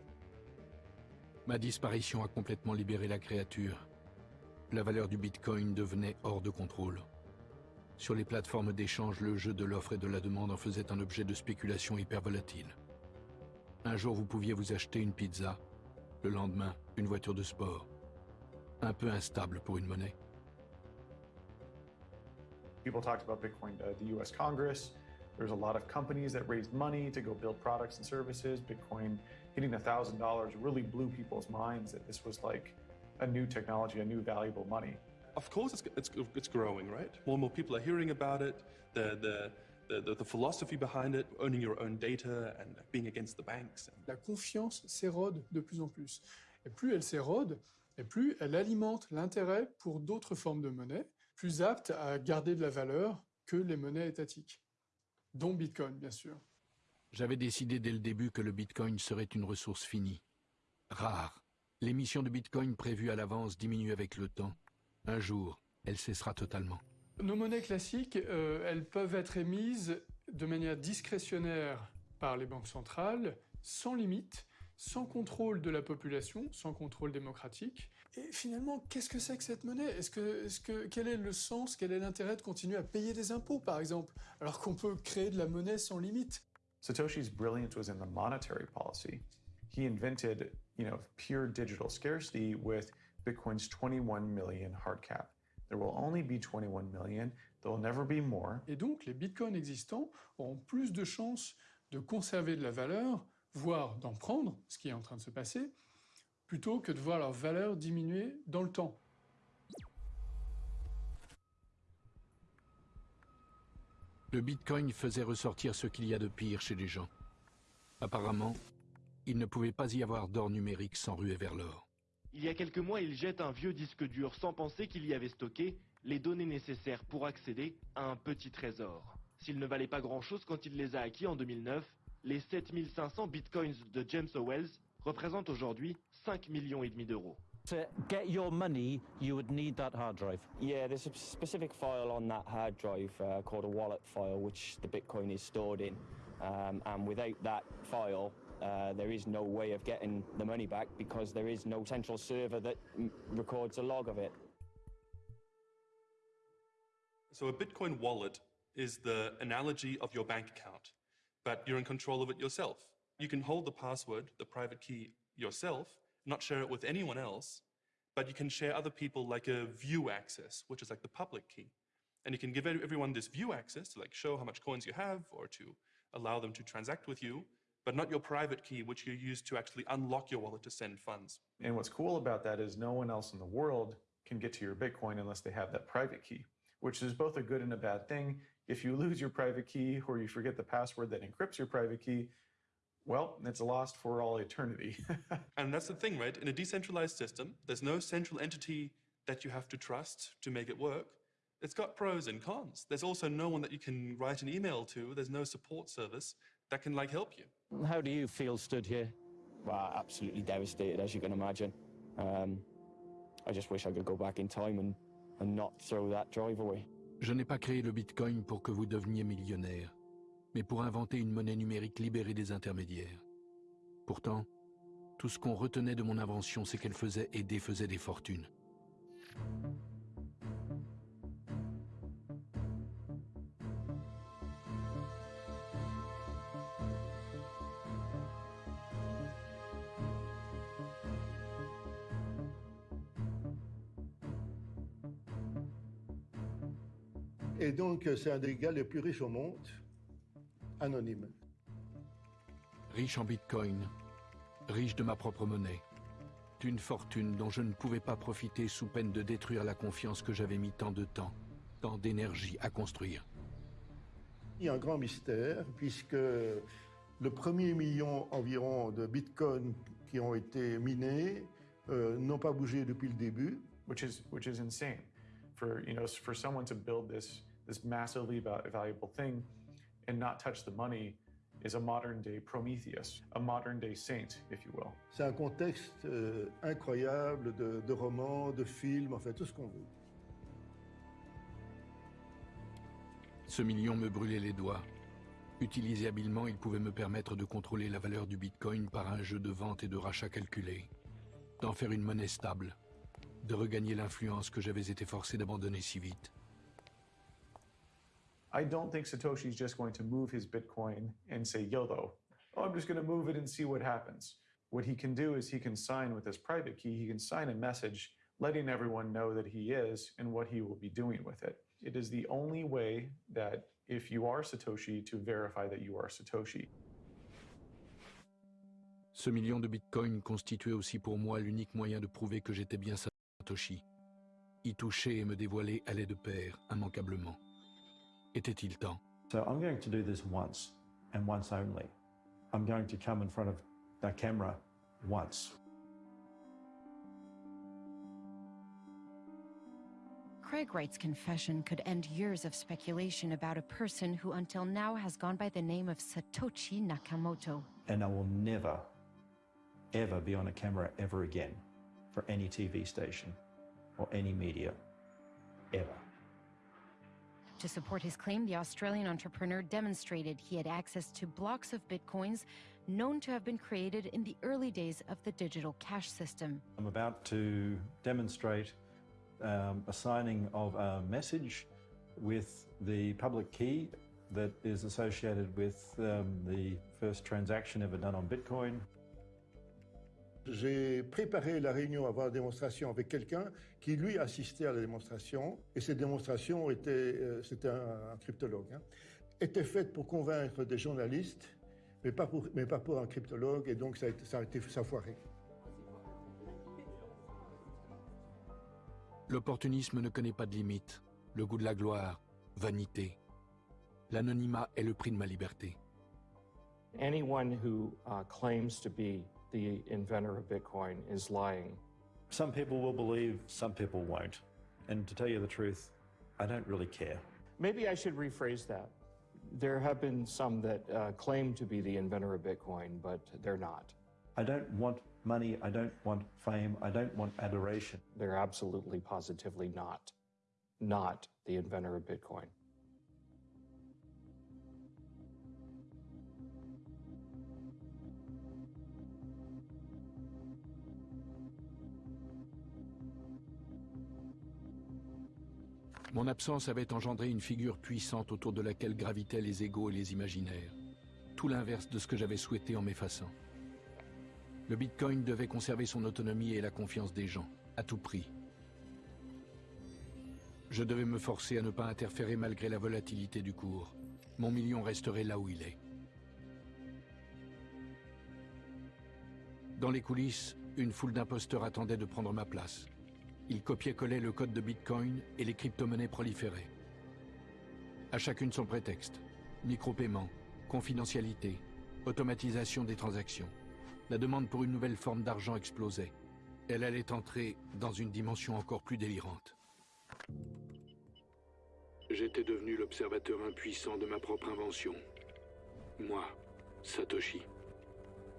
Ma disparition a complètement libéré la créature. La valeur du Bitcoin devenait hors de contrôle. Sur les plateformes d'échange, le jeu de l'offre et de la demande en faisait un objet de spéculation hyper volatile. Un jour, vous pouviez vous acheter une pizza, le lendemain, une voiture de sport. Un peu instable pour une monnaie. People talked about Bitcoin, uh, the US Congress. There's a lot of companies that raised money to go build products and services. Bitcoin hitting $1,000 really blew people's minds that this was like a new technology, a new valuable money. Of course, it's, it's, it's growing, right? More and more people are hearing about it. The, the, the, the, the philosophy behind it, owning your own data and being against the banks. La confiance s'érode de plus en plus. Et plus elle s'érode, et plus elle alimente l'intérêt pour d'autres formes de monnaie, plus aptes à garder de la valeur que les monnaies étatiques, dont Bitcoin, bien sûr. J'avais décidé dès le début que le Bitcoin serait une ressource finie, rare. L'émission de Bitcoin prévue à l'avance diminue avec le temps. Un jour, elle cessera totalement. Nos monnaies classiques, euh, elles peuvent être émises de manière discrétionnaire par les banques centrales, sans limite, sans contrôle de la population, sans contrôle démocratique. Et finalement, qu'est-ce que c'est que cette monnaie? Est que, Quel est le sens, quel est l'intérêt de continuer à payer des impôts, par exemple, alors qu'on peut créer de la monnaie sans limite Satoshi's brilliance was in the monetary policy. He invented, you know, pure digital scarcity with Bitcoin's 21 million hard cap. There will only be 21 million. There will never be more. Et donc, les bitcoins existants auront plus de chances de conserver de la valeur, voire d'en prendre, ce qui est en train de se passer, plutôt que de voir leur valeur diminuer dans le temps. Le Bitcoin faisait ressortir ce qu'il y a de pire chez les gens. Apparemment, il ne pouvait pas y avoir d'or numérique sans ruer vers l'or. Il y a quelques mois, il jette un vieux disque dur sans penser qu'il y avait stocké les données nécessaires pour accéder à un petit trésor. S'il ne valait pas grand-chose quand il les a acquis en 2009, les 7500 bitcoins de James Owells représentent aujourd'hui 5 millions et demi d'euros. To get your money, you would need that hard drive. Yeah, there's a specific file on that hard drive uh, called a wallet file, which the Bitcoin is stored in. Um, and without that file, uh, there is no way of getting the money back because there is no central server that records a log of it. So a Bitcoin wallet is the analogy of your bank account, but you're in control of it yourself. You can hold the password, the private key yourself, not share it with anyone else, but you can share other people like a view access, which is like the public key. And you can give everyone this view access to like show how much coins you have or to allow them to transact with you, but not your private key, which you use to actually unlock your wallet to send funds. And what's cool about that is no one else in the world can get to your Bitcoin unless they have that private key, which is both a good and a bad thing. If you lose your private key or you forget the password that encrypts your private key, well, it's lost for all eternity. (laughs) and that's the thing, right? In a decentralized system, there's no central entity that you have to trust to make it work. It's got pros and cons. There's also no one that you can write an email to. There's no support service that can like help you. How do you feel stood here? Well, absolutely devastated, as you can imagine. Um, I just wish I could go back in time and, and not throw that drive away. Je n'ai pas créé le Bitcoin pour que vous deveniez millionnaire. mais pour inventer une monnaie numérique libérée des intermédiaires. Pourtant, tout ce qu'on retenait de mon invention, c'est qu'elle faisait et défaisait des fortunes. Et donc, c'est un des gars les plus riches au monde anonyme. Riche en bitcoin, riche de ma propre monnaie. Une fortune dont je ne pouvais pas profiter sous peine de détruire la confiance que j'avais mis tant de temps, tant d'énergie à construire. Il y a un grand mystère, puisque le premier million environ de bitcoins qui ont été minés euh, n'ont pas bougé depuis le début. Which is, which is insane. For, you know, for someone to build this, this massively valuable thing and not touch the money is a modern day Prometheus, a modern day saint, if you will. C'est un contexte euh, incroyable de, de romans, de films, en fait, tout ce qu'on veut. Ce million me brûlait les doigts. Utilisé habilement, il pouvait me permettre de contrôler la valeur du Bitcoin par un jeu de vente et de rachat calculé, d'en faire une monnaie stable, de regagner l'influence que j'avais été forcé d'abandonner si vite. I don't think Satoshi's just going to move his Bitcoin and say YOLO. Oh, I'm just going to move it and see what happens. What he can do is he can sign with his private key, he can sign a message letting everyone know that he is and what he will be doing with it. It is the only way that if you are Satoshi to verify that you are Satoshi. Ce million de bitcoins constituait aussi pour moi l'unique moyen de prouver que j'étais bien Satoshi. Y toucher et me dévoiler allait de pair, immanquablement. Était-il temps So I'm going to do this once, and once only. I'm going to come in front of the camera once. Craig Wright's confession could end years of speculation about a person who until now has gone by the name of Satoshi Nakamoto. And I will never, ever be on a camera ever again for any TV station or any media, ever. To support his claim, the Australian entrepreneur demonstrated he had access to blocks of bitcoins known to have been created in the early days of the digital cash system. I'm about to demonstrate um, a signing of a message with the public key that is associated with um, the first transaction ever done on Bitcoin. J'ai préparé la réunion avant la démonstration avec quelqu'un qui, lui, assistait à la démonstration. Et cette démonstration était, euh, c'était un, un, cryptologue, hein, était faite pour convaincre des journalistes, mais pas pour, mais pas pour un cryptologue, et donc ça a été, ça a été ça a foiré. L'opportunisme ne connaît pas de limite. Le goût de la gloire, vanité. L'anonymat est le prix de ma liberté. Anyone who uh, claims to be the inventor of Bitcoin is lying. Some people will believe, some people won't. And to tell you the truth, I don't really care. Maybe I should rephrase that. There have been some that uh, claim to be the inventor of Bitcoin, but they're not. I don't want money, I don't want fame, I don't want adoration. They're absolutely positively not. Not the inventor of Bitcoin. Mon absence avait engendré une figure puissante autour de laquelle gravitaient les égaux et les imaginaires. Tout l'inverse de ce que j'avais souhaité en m'effaçant. Le Bitcoin devait conserver son autonomie et la confiance des gens, à tout prix. Je devais me forcer à ne pas interférer malgré la volatilité du cours. Mon million resterait là où il est. Dans les coulisses, une foule d'imposteurs attendait de prendre ma place. Ils copiaient-collaient le code de Bitcoin et les crypto-monnaies proliféraient. À chacune son prétexte. Micro-paiement, confidentialité, automatisation des transactions. La demande pour une nouvelle forme d'argent explosait. Elle allait entrer dans une dimension encore plus délirante. J'étais devenu l'observateur impuissant de ma propre invention. Moi, Satoshi.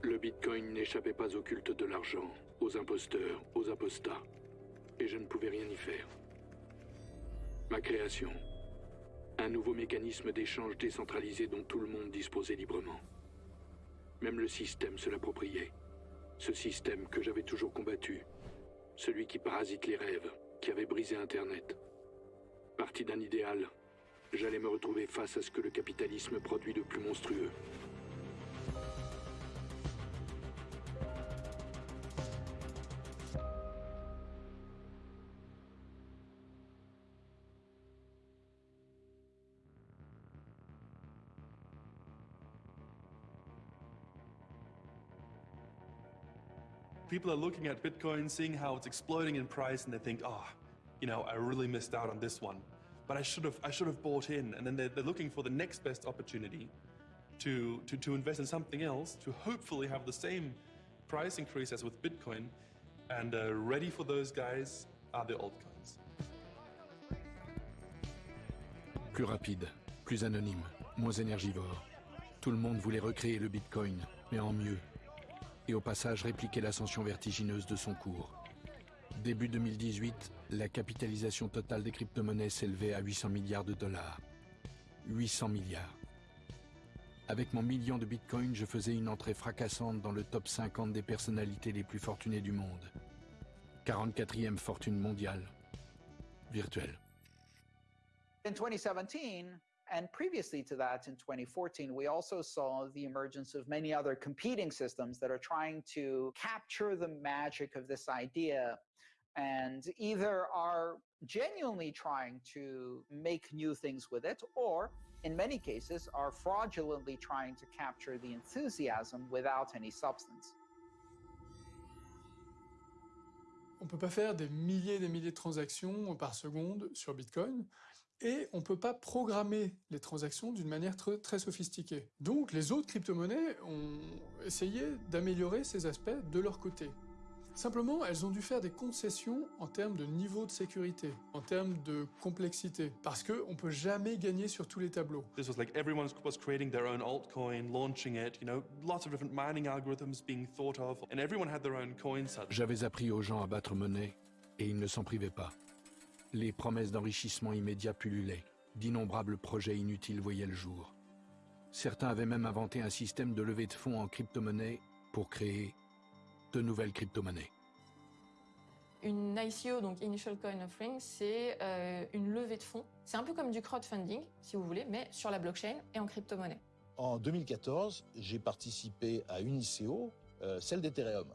Le Bitcoin n'échappait pas au culte de l'argent, aux imposteurs, aux apostats et je ne pouvais rien y faire. Ma création. Un nouveau mécanisme d'échange décentralisé dont tout le monde disposait librement. Même le système se l'appropriait. Ce système que j'avais toujours combattu. Celui qui parasite les rêves, qui avait brisé Internet. Parti d'un idéal, j'allais me retrouver face à ce que le capitalisme produit de plus monstrueux. People are looking at Bitcoin, seeing how it's exploding in price, and they think, oh, you know, I really missed out on this one. But I should have, I should have bought in. And then they're, they're looking for the next best opportunity to, to, to invest in something else, to hopefully have the same price increase as with Bitcoin. And uh, ready for those guys are the altcoins. Plus rapide, plus anonyme, moins énergivore. Tout le monde voulait recréer le Bitcoin, mais en mieux. Et au passage répliquer l'ascension vertigineuse de son cours. Début 2018, la capitalisation totale des crypto-monnaies s'élevait à 800 milliards de dollars. 800 milliards. Avec mon million de bitcoins, je faisais une entrée fracassante dans le top 50 des personnalités les plus fortunées du monde. 44e fortune mondiale. Virtuelle. In 2017, and previously to that in 2014, we also saw the emergence of many other competing systems that are trying to capture the magic of this idea and either are genuinely trying to make new things with it or in many cases are fraudulently trying to capture the enthusiasm without any substance. On peut pas faire des milliers des milliers de transactions par seconde sur Bitcoin et on ne peut pas programmer les transactions d'une manière très, très sophistiquée. Donc les autres crypto-monnaies ont essayé d'améliorer ces aspects de leur côté. Simplement, elles ont dû faire des concessions en termes de niveau de sécurité, en termes de complexité, parce qu'on ne peut jamais gagner sur tous les tableaux. This was like everyone was creating their own altcoin, launching it, you know, lots of different mining algorithms being thought of, and everyone had their own coin J'avais appris aux gens à battre monnaie, et ils ne s'en privaient pas. Les promesses d'enrichissement immédiat pullulaient, d'innombrables projets inutiles voyaient le jour. Certains avaient même inventé un système de levée de fonds en crypto-monnaie pour créer de nouvelles crypto-monnaies. Une ICO, donc Initial Coin Offering, c'est euh, une levée de fonds. C'est un peu comme du crowdfunding, si vous voulez, mais sur la blockchain et en crypto-monnaie. En 2014, j'ai participé à une ICO, euh, celle d'Ethereum.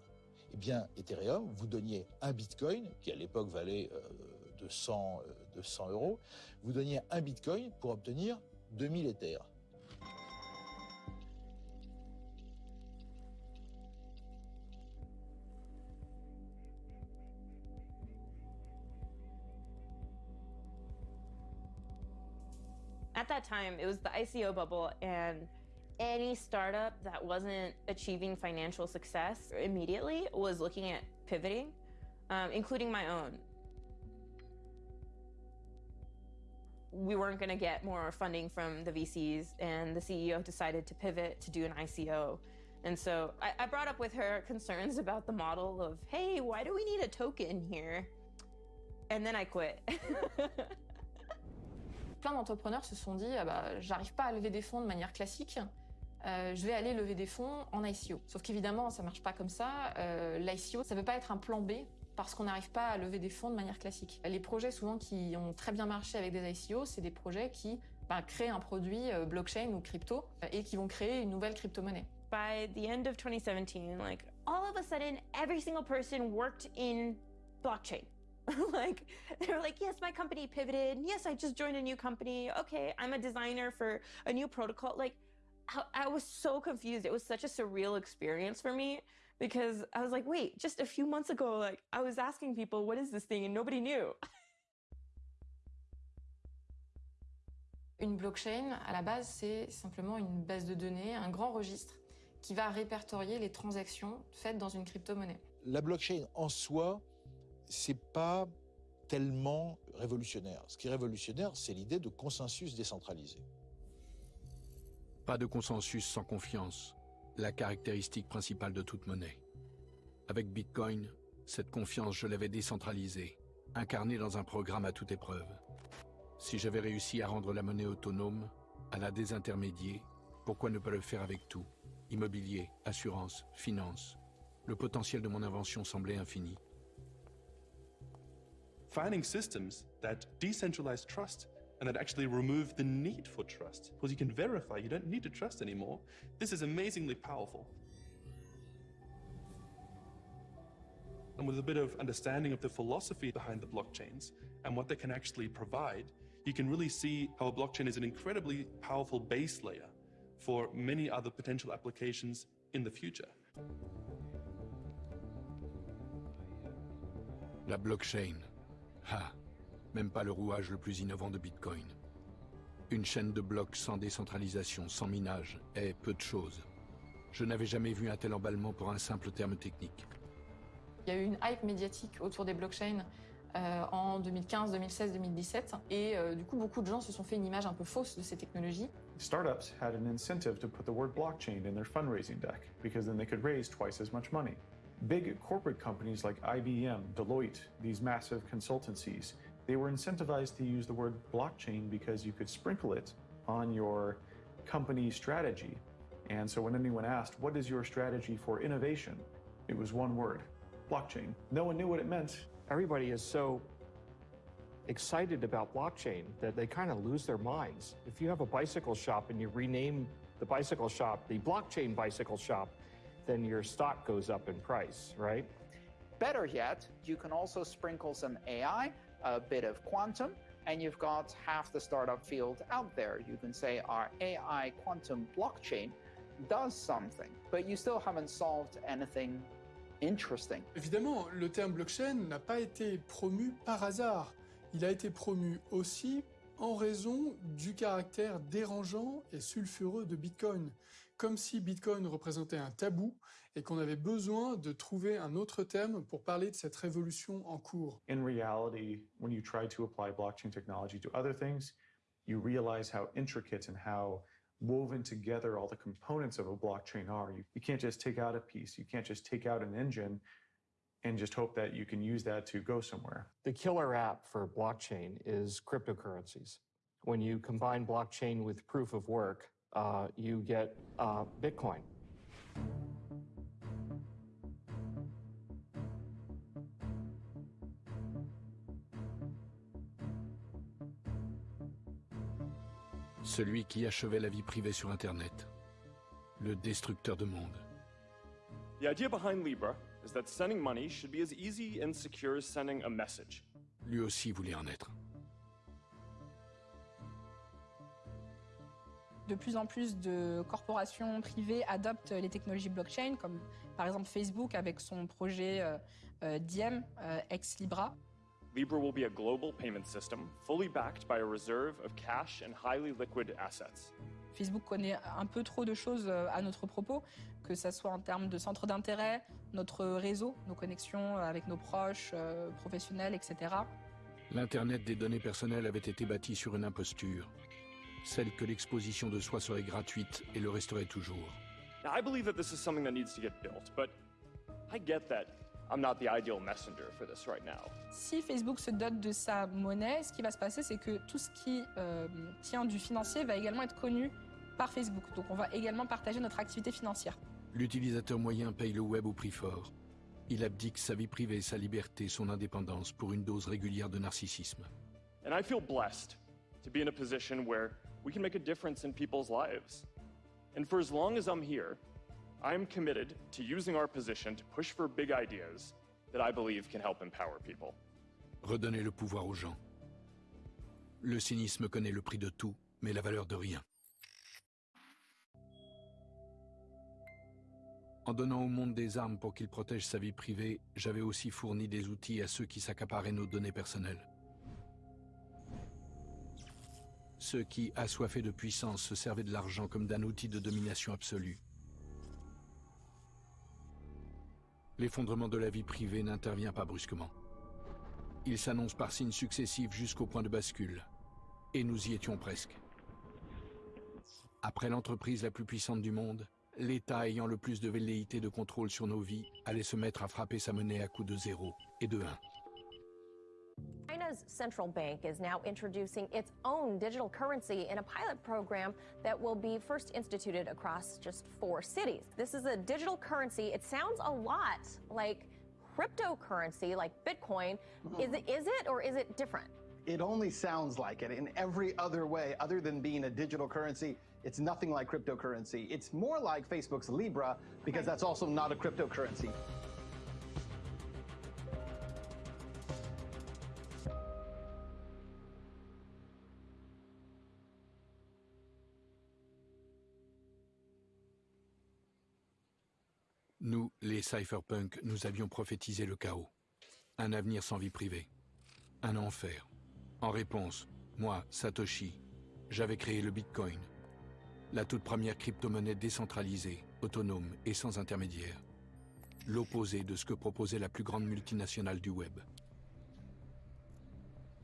Eh bien, Ethereum, vous donniez un bitcoin, qui à l'époque valait 200, euh, 200 euros, vous donniez un bitcoin pour obtenir 2000 Ethers. At that time, it was the ICO bubble, and any startup that wasn't achieving financial success immediately was looking at pivoting, um, including my own. We weren't going to get more funding from the VCs, and the CEO decided to pivot to do an ICO. And so I, I brought up with her concerns about the model of, hey, why do we need a token here? And then I quit. (laughs) plein d'entrepreneurs se sont dit ah bah, j'arrive pas à lever des fonds de manière classique, euh, je vais aller lever des fonds en ICO. Sauf qu'évidemment, ça marche pas comme ça. Euh, L'ICO, ça veut pas être un plan B parce qu'on n'arrive pas à lever des fonds de manière classique. Les projets souvent qui ont très bien marché avec des ICO, c'est des projets qui bah, créent un produit euh, blockchain ou crypto et qui vont créer une nouvelle crypto-monnaie. By the end of 2017, like all of a sudden, every single person worked in blockchain. (laughs) like they were like yes my company pivoted yes i just joined a new company okay i'm a designer for a new protocol like I was so confused it was such a surreal experience for me because i was like wait just a few months ago like i was asking people what is this thing? And nobody knew (laughs) Une blockchain, à la base, c'est simplement une base de données, un grand registre qui va répertorier les transactions faites dans une crypto-monnaie. La blockchain en soi, c'est pas tellement révolutionnaire. Ce qui est révolutionnaire, c'est l'idée de consensus décentralisé. Pas de consensus sans confiance, la caractéristique principale de toute monnaie. Avec Bitcoin, cette confiance, je l'avais décentralisée, incarnée dans un programme à toute épreuve. Si j'avais réussi à rendre la monnaie autonome, à la désintermédier, pourquoi ne pas le faire avec tout? Immobilier, assurance, finance. Le potentiel de mon invention semblait infini. finding systems that decentralize trust and that actually remove the need for trust because you can verify you don't need to trust anymore. This is amazingly powerful. And with a bit of understanding of the philosophy behind the blockchains and what they can actually provide, you can really see how a blockchain is an incredibly powerful base layer for many other potential applications in the future. La blockchain. Ah, même pas le rouage le plus innovant de Bitcoin. Une chaîne de blocs sans décentralisation, sans minage, est peu de choses. Je n'avais jamais vu un tel emballement pour un simple terme technique. Il y a eu une hype médiatique autour des blockchains euh, en 2015, 2016, 2017. Et euh, du coup, beaucoup de gens se sont fait une image un peu fausse de ces technologies. Startups had an incentive to put the word blockchain in their fundraising deck because then they could raise twice as much money. Big corporate companies like IBM, Deloitte, these massive consultancies, they were incentivized to use the word blockchain because you could sprinkle it on your company strategy. And so when anyone asked, what is your strategy for innovation? It was one word, blockchain. No one knew what it meant. Everybody is so excited about blockchain that they kind of lose their minds. If you have a bicycle shop and you rename the bicycle shop the blockchain bicycle shop, then your stock goes up in price, right? Better yet, you can also sprinkle some AI, a bit of quantum, and you've got half the startup field out there. You can say our AI quantum blockchain does something, but you still haven't solved anything interesting. Évidemment, le terme blockchain n'a pas été promu par hasard. Il a été promu aussi en raison du caractère dérangeant et sulfureux de Bitcoin, comme si Bitcoin représentait un tabou et qu'on avait besoin de trouver un autre terme pour parler de cette révolution en cours. In reality, when you try to apply blockchain technology to other things, you realize how intricate and how woven together all the components of a blockchain are. You, you can't just take out a piece, you can't just take out an engine and just hope that you can use that to go somewhere. The killer app for blockchain is cryptocurrencies. When you combine blockchain with proof of work, uh, you get uh, Bitcoin. Celui qui achevait la vie privée sur Internet. Le destructeur de monde. The idea behind Libra is that sending money should be as easy and secure as sending a message. Lui aussi voulait en être. De plus en plus de corporations privées adoptent les technologies blockchain, comme par exemple Facebook avec son projet euh, euh, Diem, euh, ex Libra. Libra will be a global payment system fully backed by a reserve of cash and highly liquid assets. Facebook connaît un peu trop de choses à notre propos, que ce soit en termes de centre d'intérêt, notre réseau, nos connexions avec nos proches, professionnels, etc. L'Internet des données personnelles avait été bâti sur une imposture. Celle que l'exposition de soi serait gratuite et le resterait toujours. Now, I believe that this is something that needs to get built, but I get that I'm not the ideal messenger for this right now. Si Facebook se dote de sa monnaie, ce qui va se passer, c'est que tout ce qui euh, tient du financier va également être connu par Facebook. Donc on va également partager notre activité financière. L'utilisateur moyen paye le web au prix fort. Il abdique sa vie privée, sa liberté, son indépendance pour une dose régulière de narcissisme. And I feel blessed to be in a position where we can make a difference in people's lives. And for as long as I'm here, I am committed to using our position to push for big ideas that I believe can help empower people. Redonner le pouvoir aux gens. Le cynisme connaît le prix de tout, mais la valeur de rien. En donnant au monde des armes pour qu'il protège sa vie privée, j'avais aussi fourni des outils à ceux qui s'accaparaient nos données personnelles. Ceux qui, assoiffés de puissance, se servaient de l'argent comme d'un outil de domination absolue. L'effondrement de la vie privée n'intervient pas brusquement. Il s'annonce par signes successifs jusqu'au point de bascule. Et nous y étions presque. Après l'entreprise la plus puissante du monde, l'État ayant le plus de velléité de contrôle sur nos vies allait se mettre à frapper sa monnaie à coups de zéro et de 1. China's central bank is now introducing its own digital currency in a pilot program that will be first instituted across just four cities. This is a digital currency. It sounds a lot like cryptocurrency, like Bitcoin. Mm-hmm. Is it is it or is it different? It only sounds like it. In every other way, other than being a digital currency, it's nothing like cryptocurrency. It's more like Facebook's Libra because that's also not a cryptocurrency. Nous, les cypherpunks, nous avions prophétisé le chaos. un avenir sans vie privée. Un enfer. En réponse, moi, Satoshi, j'avais créé le Bitcoin, la toute première crypto-monnaie décentralisée, autonome et sans intermédiaire. L'opposé de ce que proposait la plus grande multinationale du web.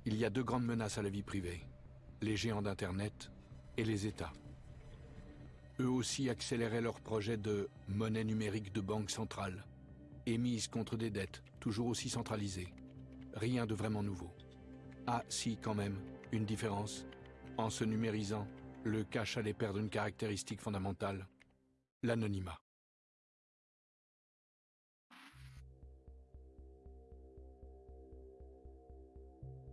Il y a deux grandes menaces à la vie privée, les géants d'Internet et les États. Eux aussi accéléraient leur projet de monnaie numérique de banque centrale, émise contre des dettes toujours aussi centralisées. Rien de vraiment nouveau. Ah si, quand même, une différence. En se numérisant, le cash allait perdre une caractéristique fondamentale, l'anonymat.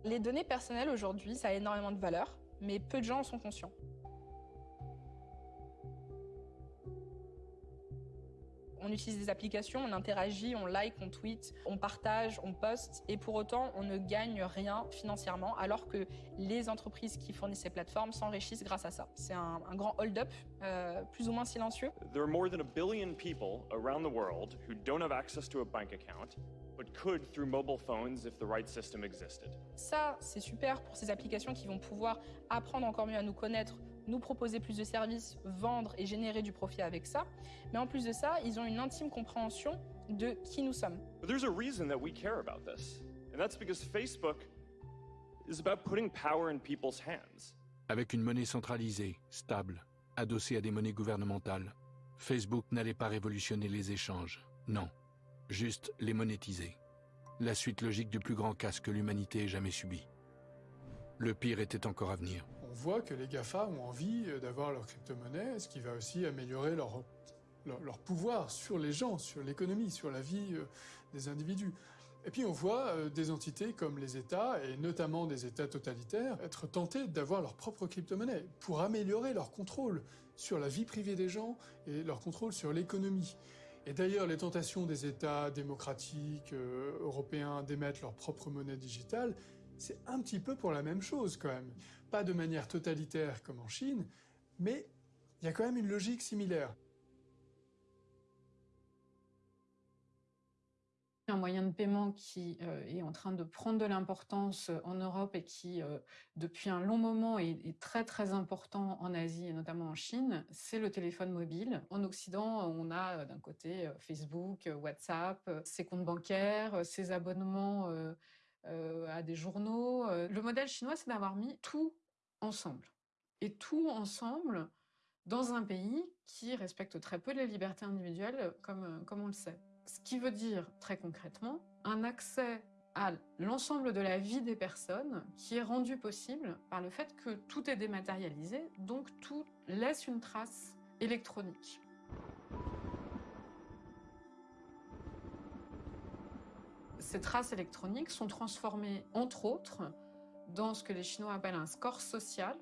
Les données personnelles aujourd'hui, ça a énormément de valeur, mais peu de gens en sont conscients. On utilise des applications, on interagit, on like, on tweet, on partage, on poste, et pour autant, on ne gagne rien financièrement, alors que les entreprises qui fournissent ces plateformes s'enrichissent grâce à ça. C'est un, un, grand hold-up, euh, plus ou moins silencieux. There are more than a billion people around the world who don't have access to a bank account, but could through mobile phones if the right system existed. Ça, c'est super pour ces applications qui vont pouvoir apprendre encore mieux à nous connaître, nous proposer plus de services, vendre et générer du profit avec ça. Mais en plus de ça, ils ont une intime compréhension de qui nous sommes. But there's a reason that we care about this. And that's because Facebook is about putting power in people's hands. Avec une monnaie centralisée, stable, adossée à des monnaies gouvernementales, Facebook n'allait pas révolutionner les échanges. Non, juste les monétiser. La suite logique du plus grand casse que l'humanité ait jamais subi. Le pire était encore à venir voit que les GAFA ont envie euh, d'avoir leur crypto-monnaie, ce qui va aussi améliorer leur, pouvoir sur les gens, sur l'économie, sur la vie euh, des individus. Et puis on voit euh, des entités comme les États, et notamment des États totalitaires, être tentés d'avoir leur propre crypto-monnaie pour améliorer leur contrôle sur la vie privée des gens et leur contrôle sur l'économie. Et d'ailleurs, les tentations des États démocratiques européens d'émettre leur propre monnaie digitale, c'est un petit peu pour la même chose quand même pas de manière totalitaire comme en Chine, mais il y a quand même une logique similaire. un moyen de paiement qui euh, est en train de prendre de l'importance en Europe et qui, euh, depuis un long moment, est, très très important en Asie et notamment en Chine, c'est le téléphone mobile. En Occident, on a d'un côté Facebook, WhatsApp, ses comptes bancaires, ses abonnements euh, à des journaux. Euh, le modèle chinois, c'est d'avoir mis tout ensemble. Et tout ensemble dans un pays qui respecte très peu les libertés individuelles, comme, euh, comme on le sait. Ce qui veut dire, très concrètement, un accès à l'ensemble de la vie des personnes qui est rendu possible par le fait que tout est dématérialisé, donc tout laisse une trace électronique. Ces traces électroniques sont transformées, entre autres, dans ce que les Chinois appellent un score social,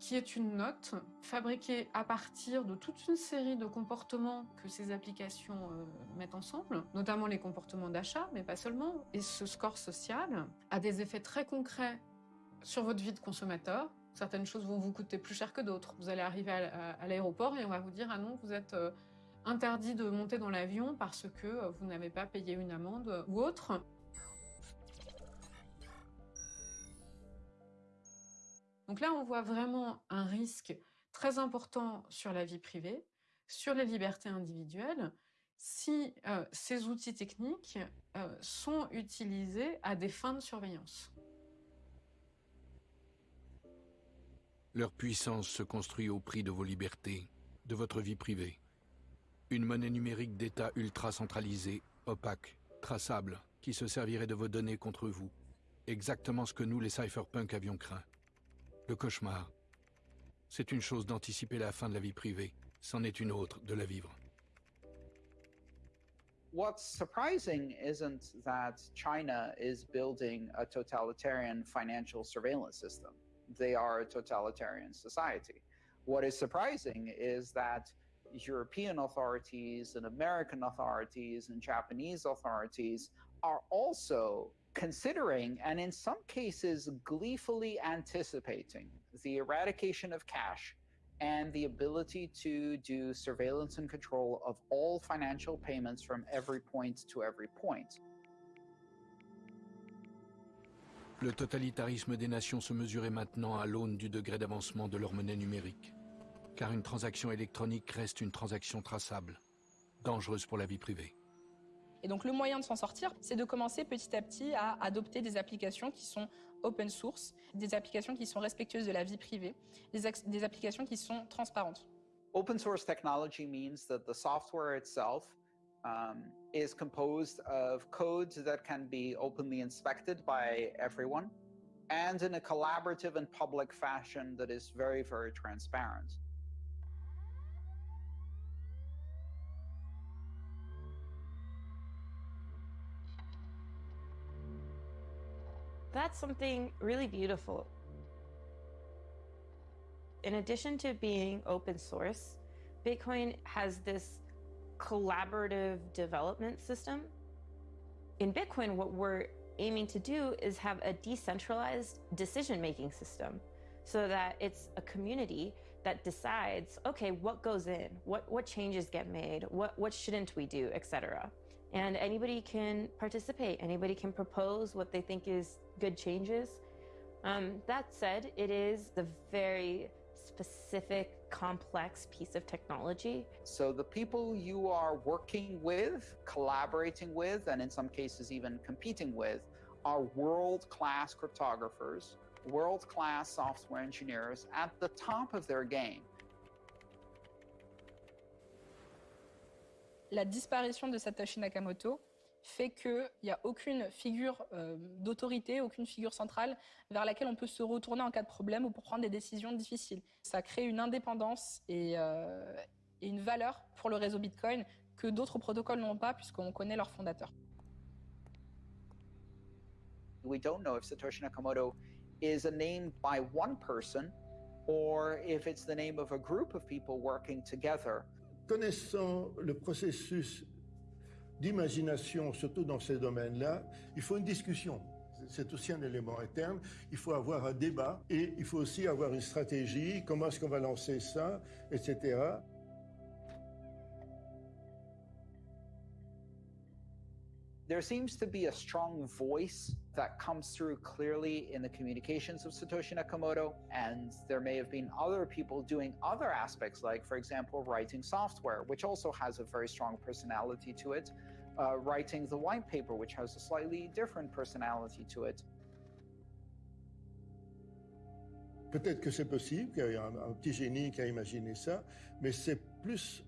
qui est une note fabriquée à partir de toute une série de comportements que ces applications euh, mettent ensemble, notamment les comportements d'achat, mais pas seulement. Et ce score social a des effets très concrets sur votre vie de consommateur. Certaines choses vont vous coûter plus cher que d'autres. Vous allez arriver à, l'aéroport et on va vous dire « Ah non, vous êtes... Euh, interdit de monter dans l'avion parce que euh, vous n'avez pas payé une amende ou autre. Donc là, on voit vraiment un risque très important sur la vie privée, sur les libertés individuelles, si euh, ces outils techniques euh, sont utilisés à des fins de surveillance. Leur puissance se construit au prix de vos libertés, de votre vie privée. Une monnaie numérique d'État ultra centralisée, opaque, traçable, qui se servirait de vos données contre vous. Exactement ce que nous, les cypherpunks, avions craint. Le cauchemar. C'est une chose d'anticiper la fin de la vie privée, c'en est une autre de la vivre. What's surprising isn't that China is building a totalitarian financial surveillance system. They are a totalitarian society. What is surprising is that European authorities and American authorities and Japanese authorities are also considering and in some cases gleefully anticipating the eradication of cash and the ability to do surveillance and control of all financial payments from every point to every point. Le totalitarisme des nations se mesurait maintenant à l'aune du degré d'avancement de leur monnaie numérique. Car une transaction électronique reste une transaction traçable, dangereuse pour la vie privée. Et donc le moyen de s'en sortir, c'est de commencer petit à petit à adopter des applications qui sont open source, des applications qui sont respectueuses de la vie privée, des, des applications qui sont transparentes. Open source technology means that the software itself um, is composed of codes that can be openly inspected by everyone and in a collaborative and public fashion that is very, very transparent. That's something really beautiful. In addition to being open source, Bitcoin has this collaborative development system. In Bitcoin, what we're aiming to do is have a decentralized decision-making system so that it's a community that decides, okay, what goes in, what, what changes get made, what, what shouldn't we do, etc. And anybody can participate, anybody can propose what they think is good changes. Um, that said, it is a very specific, complex piece of technology. So the people you are working with, collaborating with, and in some cases even competing with, are world-class cryptographers, world-class software engineers at the top of their game. La disparition de Satoshi Nakamoto fait qu'il n'y a aucune figure euh, d'autorité, aucune figure centrale vers laquelle on peut se retourner en cas de problème ou pour prendre des décisions difficiles. Ça crée une indépendance et, euh, et une valeur pour le réseau Bitcoin que d'autres protocoles n'ont pas puisqu'on connaît leur fondateur. We don't know if Satoshi Nakamoto is a name by one person or if it's the name of a group of people working together. Connaissant le processus d'imagination, surtout dans ces domaines-là, il faut une discussion. C'est aussi un élément interne. Il faut avoir un débat et il faut aussi avoir une stratégie. Comment est-ce qu'on va lancer ça, etc. There seems to be a strong voice that comes through clearly in the communications of Satoshi Nakamoto, and there may have been other people doing other aspects, like, for example, writing software, which also has a very strong personality to it, uh, writing the white paper, which has a slightly different personality to it. Peut-être que c'est possible, qu'il y a un, un petit génie qui a imaginé ça, mais c'est plus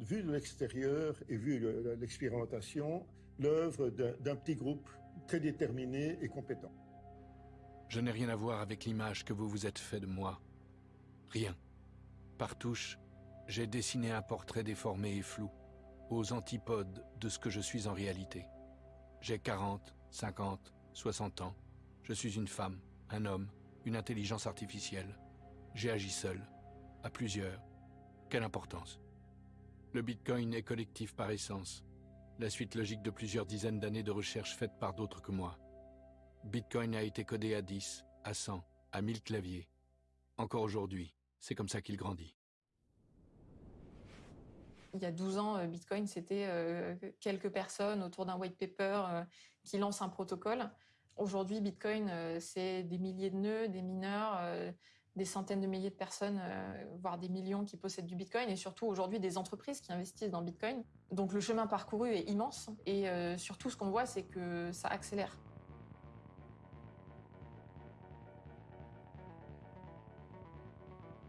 vu de l'extérieur et vu l'expérimentation, l'œuvre d'un petit groupe très déterminé et compétent. Je n'ai rien à voir avec l'image que vous vous êtes fait de moi. Rien. Par touche, j'ai dessiné un portrait déformé et flou, aux antipodes de ce que je suis en réalité. J'ai 40, 50, 60 ans. Je suis une femme, un homme, une intelligence artificielle. J'ai agi seul, à plusieurs. Quelle importance Le Bitcoin est collectif par essence la suite logique de plusieurs dizaines d'années de recherche faites par d'autres que moi. Bitcoin a été codé à 10, à 100, à 1000 claviers. Encore aujourd'hui, c'est comme ça qu'il grandit. Il y a 12 ans, euh, Bitcoin, c'était euh, quelques personnes autour d'un white paper euh, qui lancent un protocole. Aujourd'hui, Bitcoin, c'est des milliers de nœuds, des mineurs, des centaines de milliers de personnes, euh, voire des millions qui possèdent du Bitcoin, et surtout aujourd'hui des entreprises qui investissent dans Bitcoin. Donc le chemin parcouru est immense, et euh, surtout ce qu'on voit, c'est que ça accélère.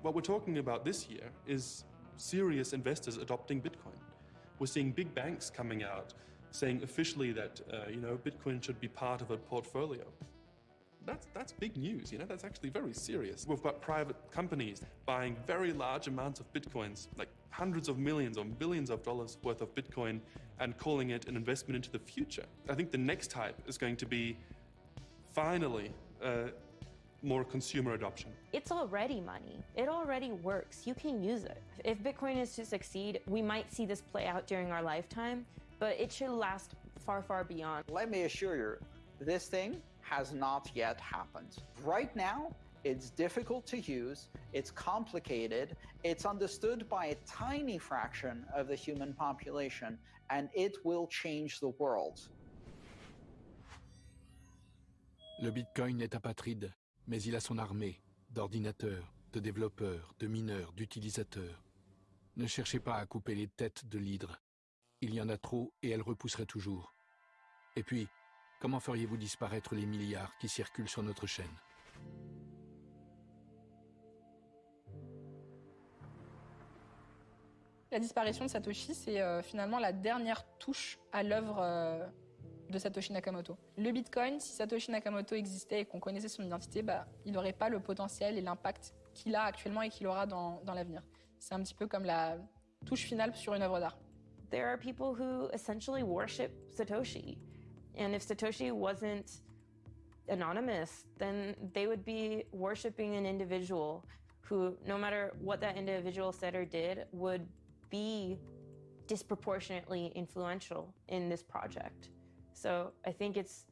What we're talking about this year is serious investors adopting Bitcoin. We're seeing big banks coming out saying officially that uh, you know Bitcoin should be part of a portfolio. That's, that's big news, you know, that's actually very serious. We've got private companies buying very large amounts of Bitcoins, like hundreds of millions or billions of dollars worth of Bitcoin and calling it an investment into the future. I think the next type is going to be finally uh, more consumer adoption. It's already money. It already works. You can use it. If Bitcoin is to succeed, we might see this play out during our lifetime, but it should last far, far beyond. Let me assure you, this thing has not yet happened. Right now, it's difficult to use, it's complicated, it's understood by a tiny fraction of the human population, and it will change the world. Le Bitcoin est apatride, mais il a son armée d'ordinateurs, de développeurs, de mineurs, d'utilisateurs. Ne cherchez pas à couper les têtes de l'hydre. Il y en a trop et elle repousserait toujours. Et puis, comment feriez-vous disparaître les milliards qui circulent sur notre chaîne? La disparition de Satoshi, c'est euh, finalement la dernière touche à l'œuvre euh, de Satoshi Nakamoto. Le Bitcoin, si Satoshi Nakamoto existait et qu'on connaissait son identité, bah, il n'aurait pas le potentiel et l'impact qu'il a actuellement et qu'il aura dans, dans l'avenir. C'est un petit peu comme la touche finale sur une œuvre d'art. There are people who essentially worship Satoshi. And if Satoshi wasn't anonymous, then they would be worshiping an individual who, no matter what that individual said or did, would be disproportionately influential in this project. So I think it's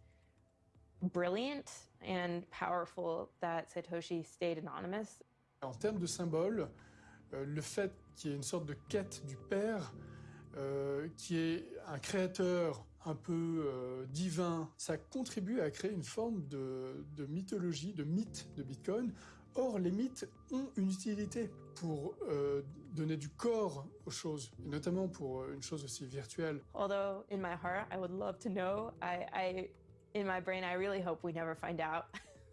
brilliant and powerful that Satoshi stayed anonymous. En termes de symbole, euh, le fait qu'il y ait une sorte de quête du père, euh, qui est un créateur un peu euh, divin, ça contribue à créer une forme de, de mythologie, de mythe de Bitcoin. Or, les mythes ont une utilité pour euh, donner du corps aux choses, et notamment pour euh, une chose aussi virtuelle. Although in my heart, I would love to know. I, I in my brain, I really hope we never find out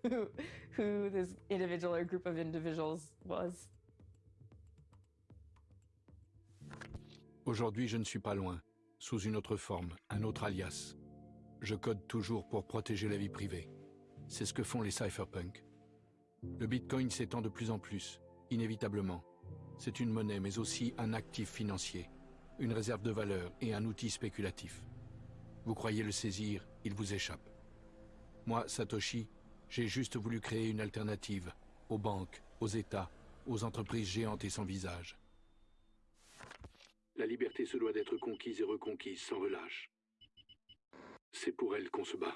who, (laughs) who this individual or group of individuals was. Aujourd'hui, je ne suis pas loin, sous une autre forme, un autre alias. Je code toujours pour protéger la vie privée. C'est ce que font les cypherpunks. Le Bitcoin s'étend de plus en plus, inévitablement. C'est une monnaie, mais aussi un actif financier, une réserve de valeur et un outil spéculatif. Vous croyez le saisir, il vous échappe. Moi, Satoshi, j'ai juste voulu créer une alternative aux banques, aux États, aux entreprises géantes et sans visage. La liberté se doit d'être conquise et reconquise sans relâche. C'est pour elle qu'on se bat.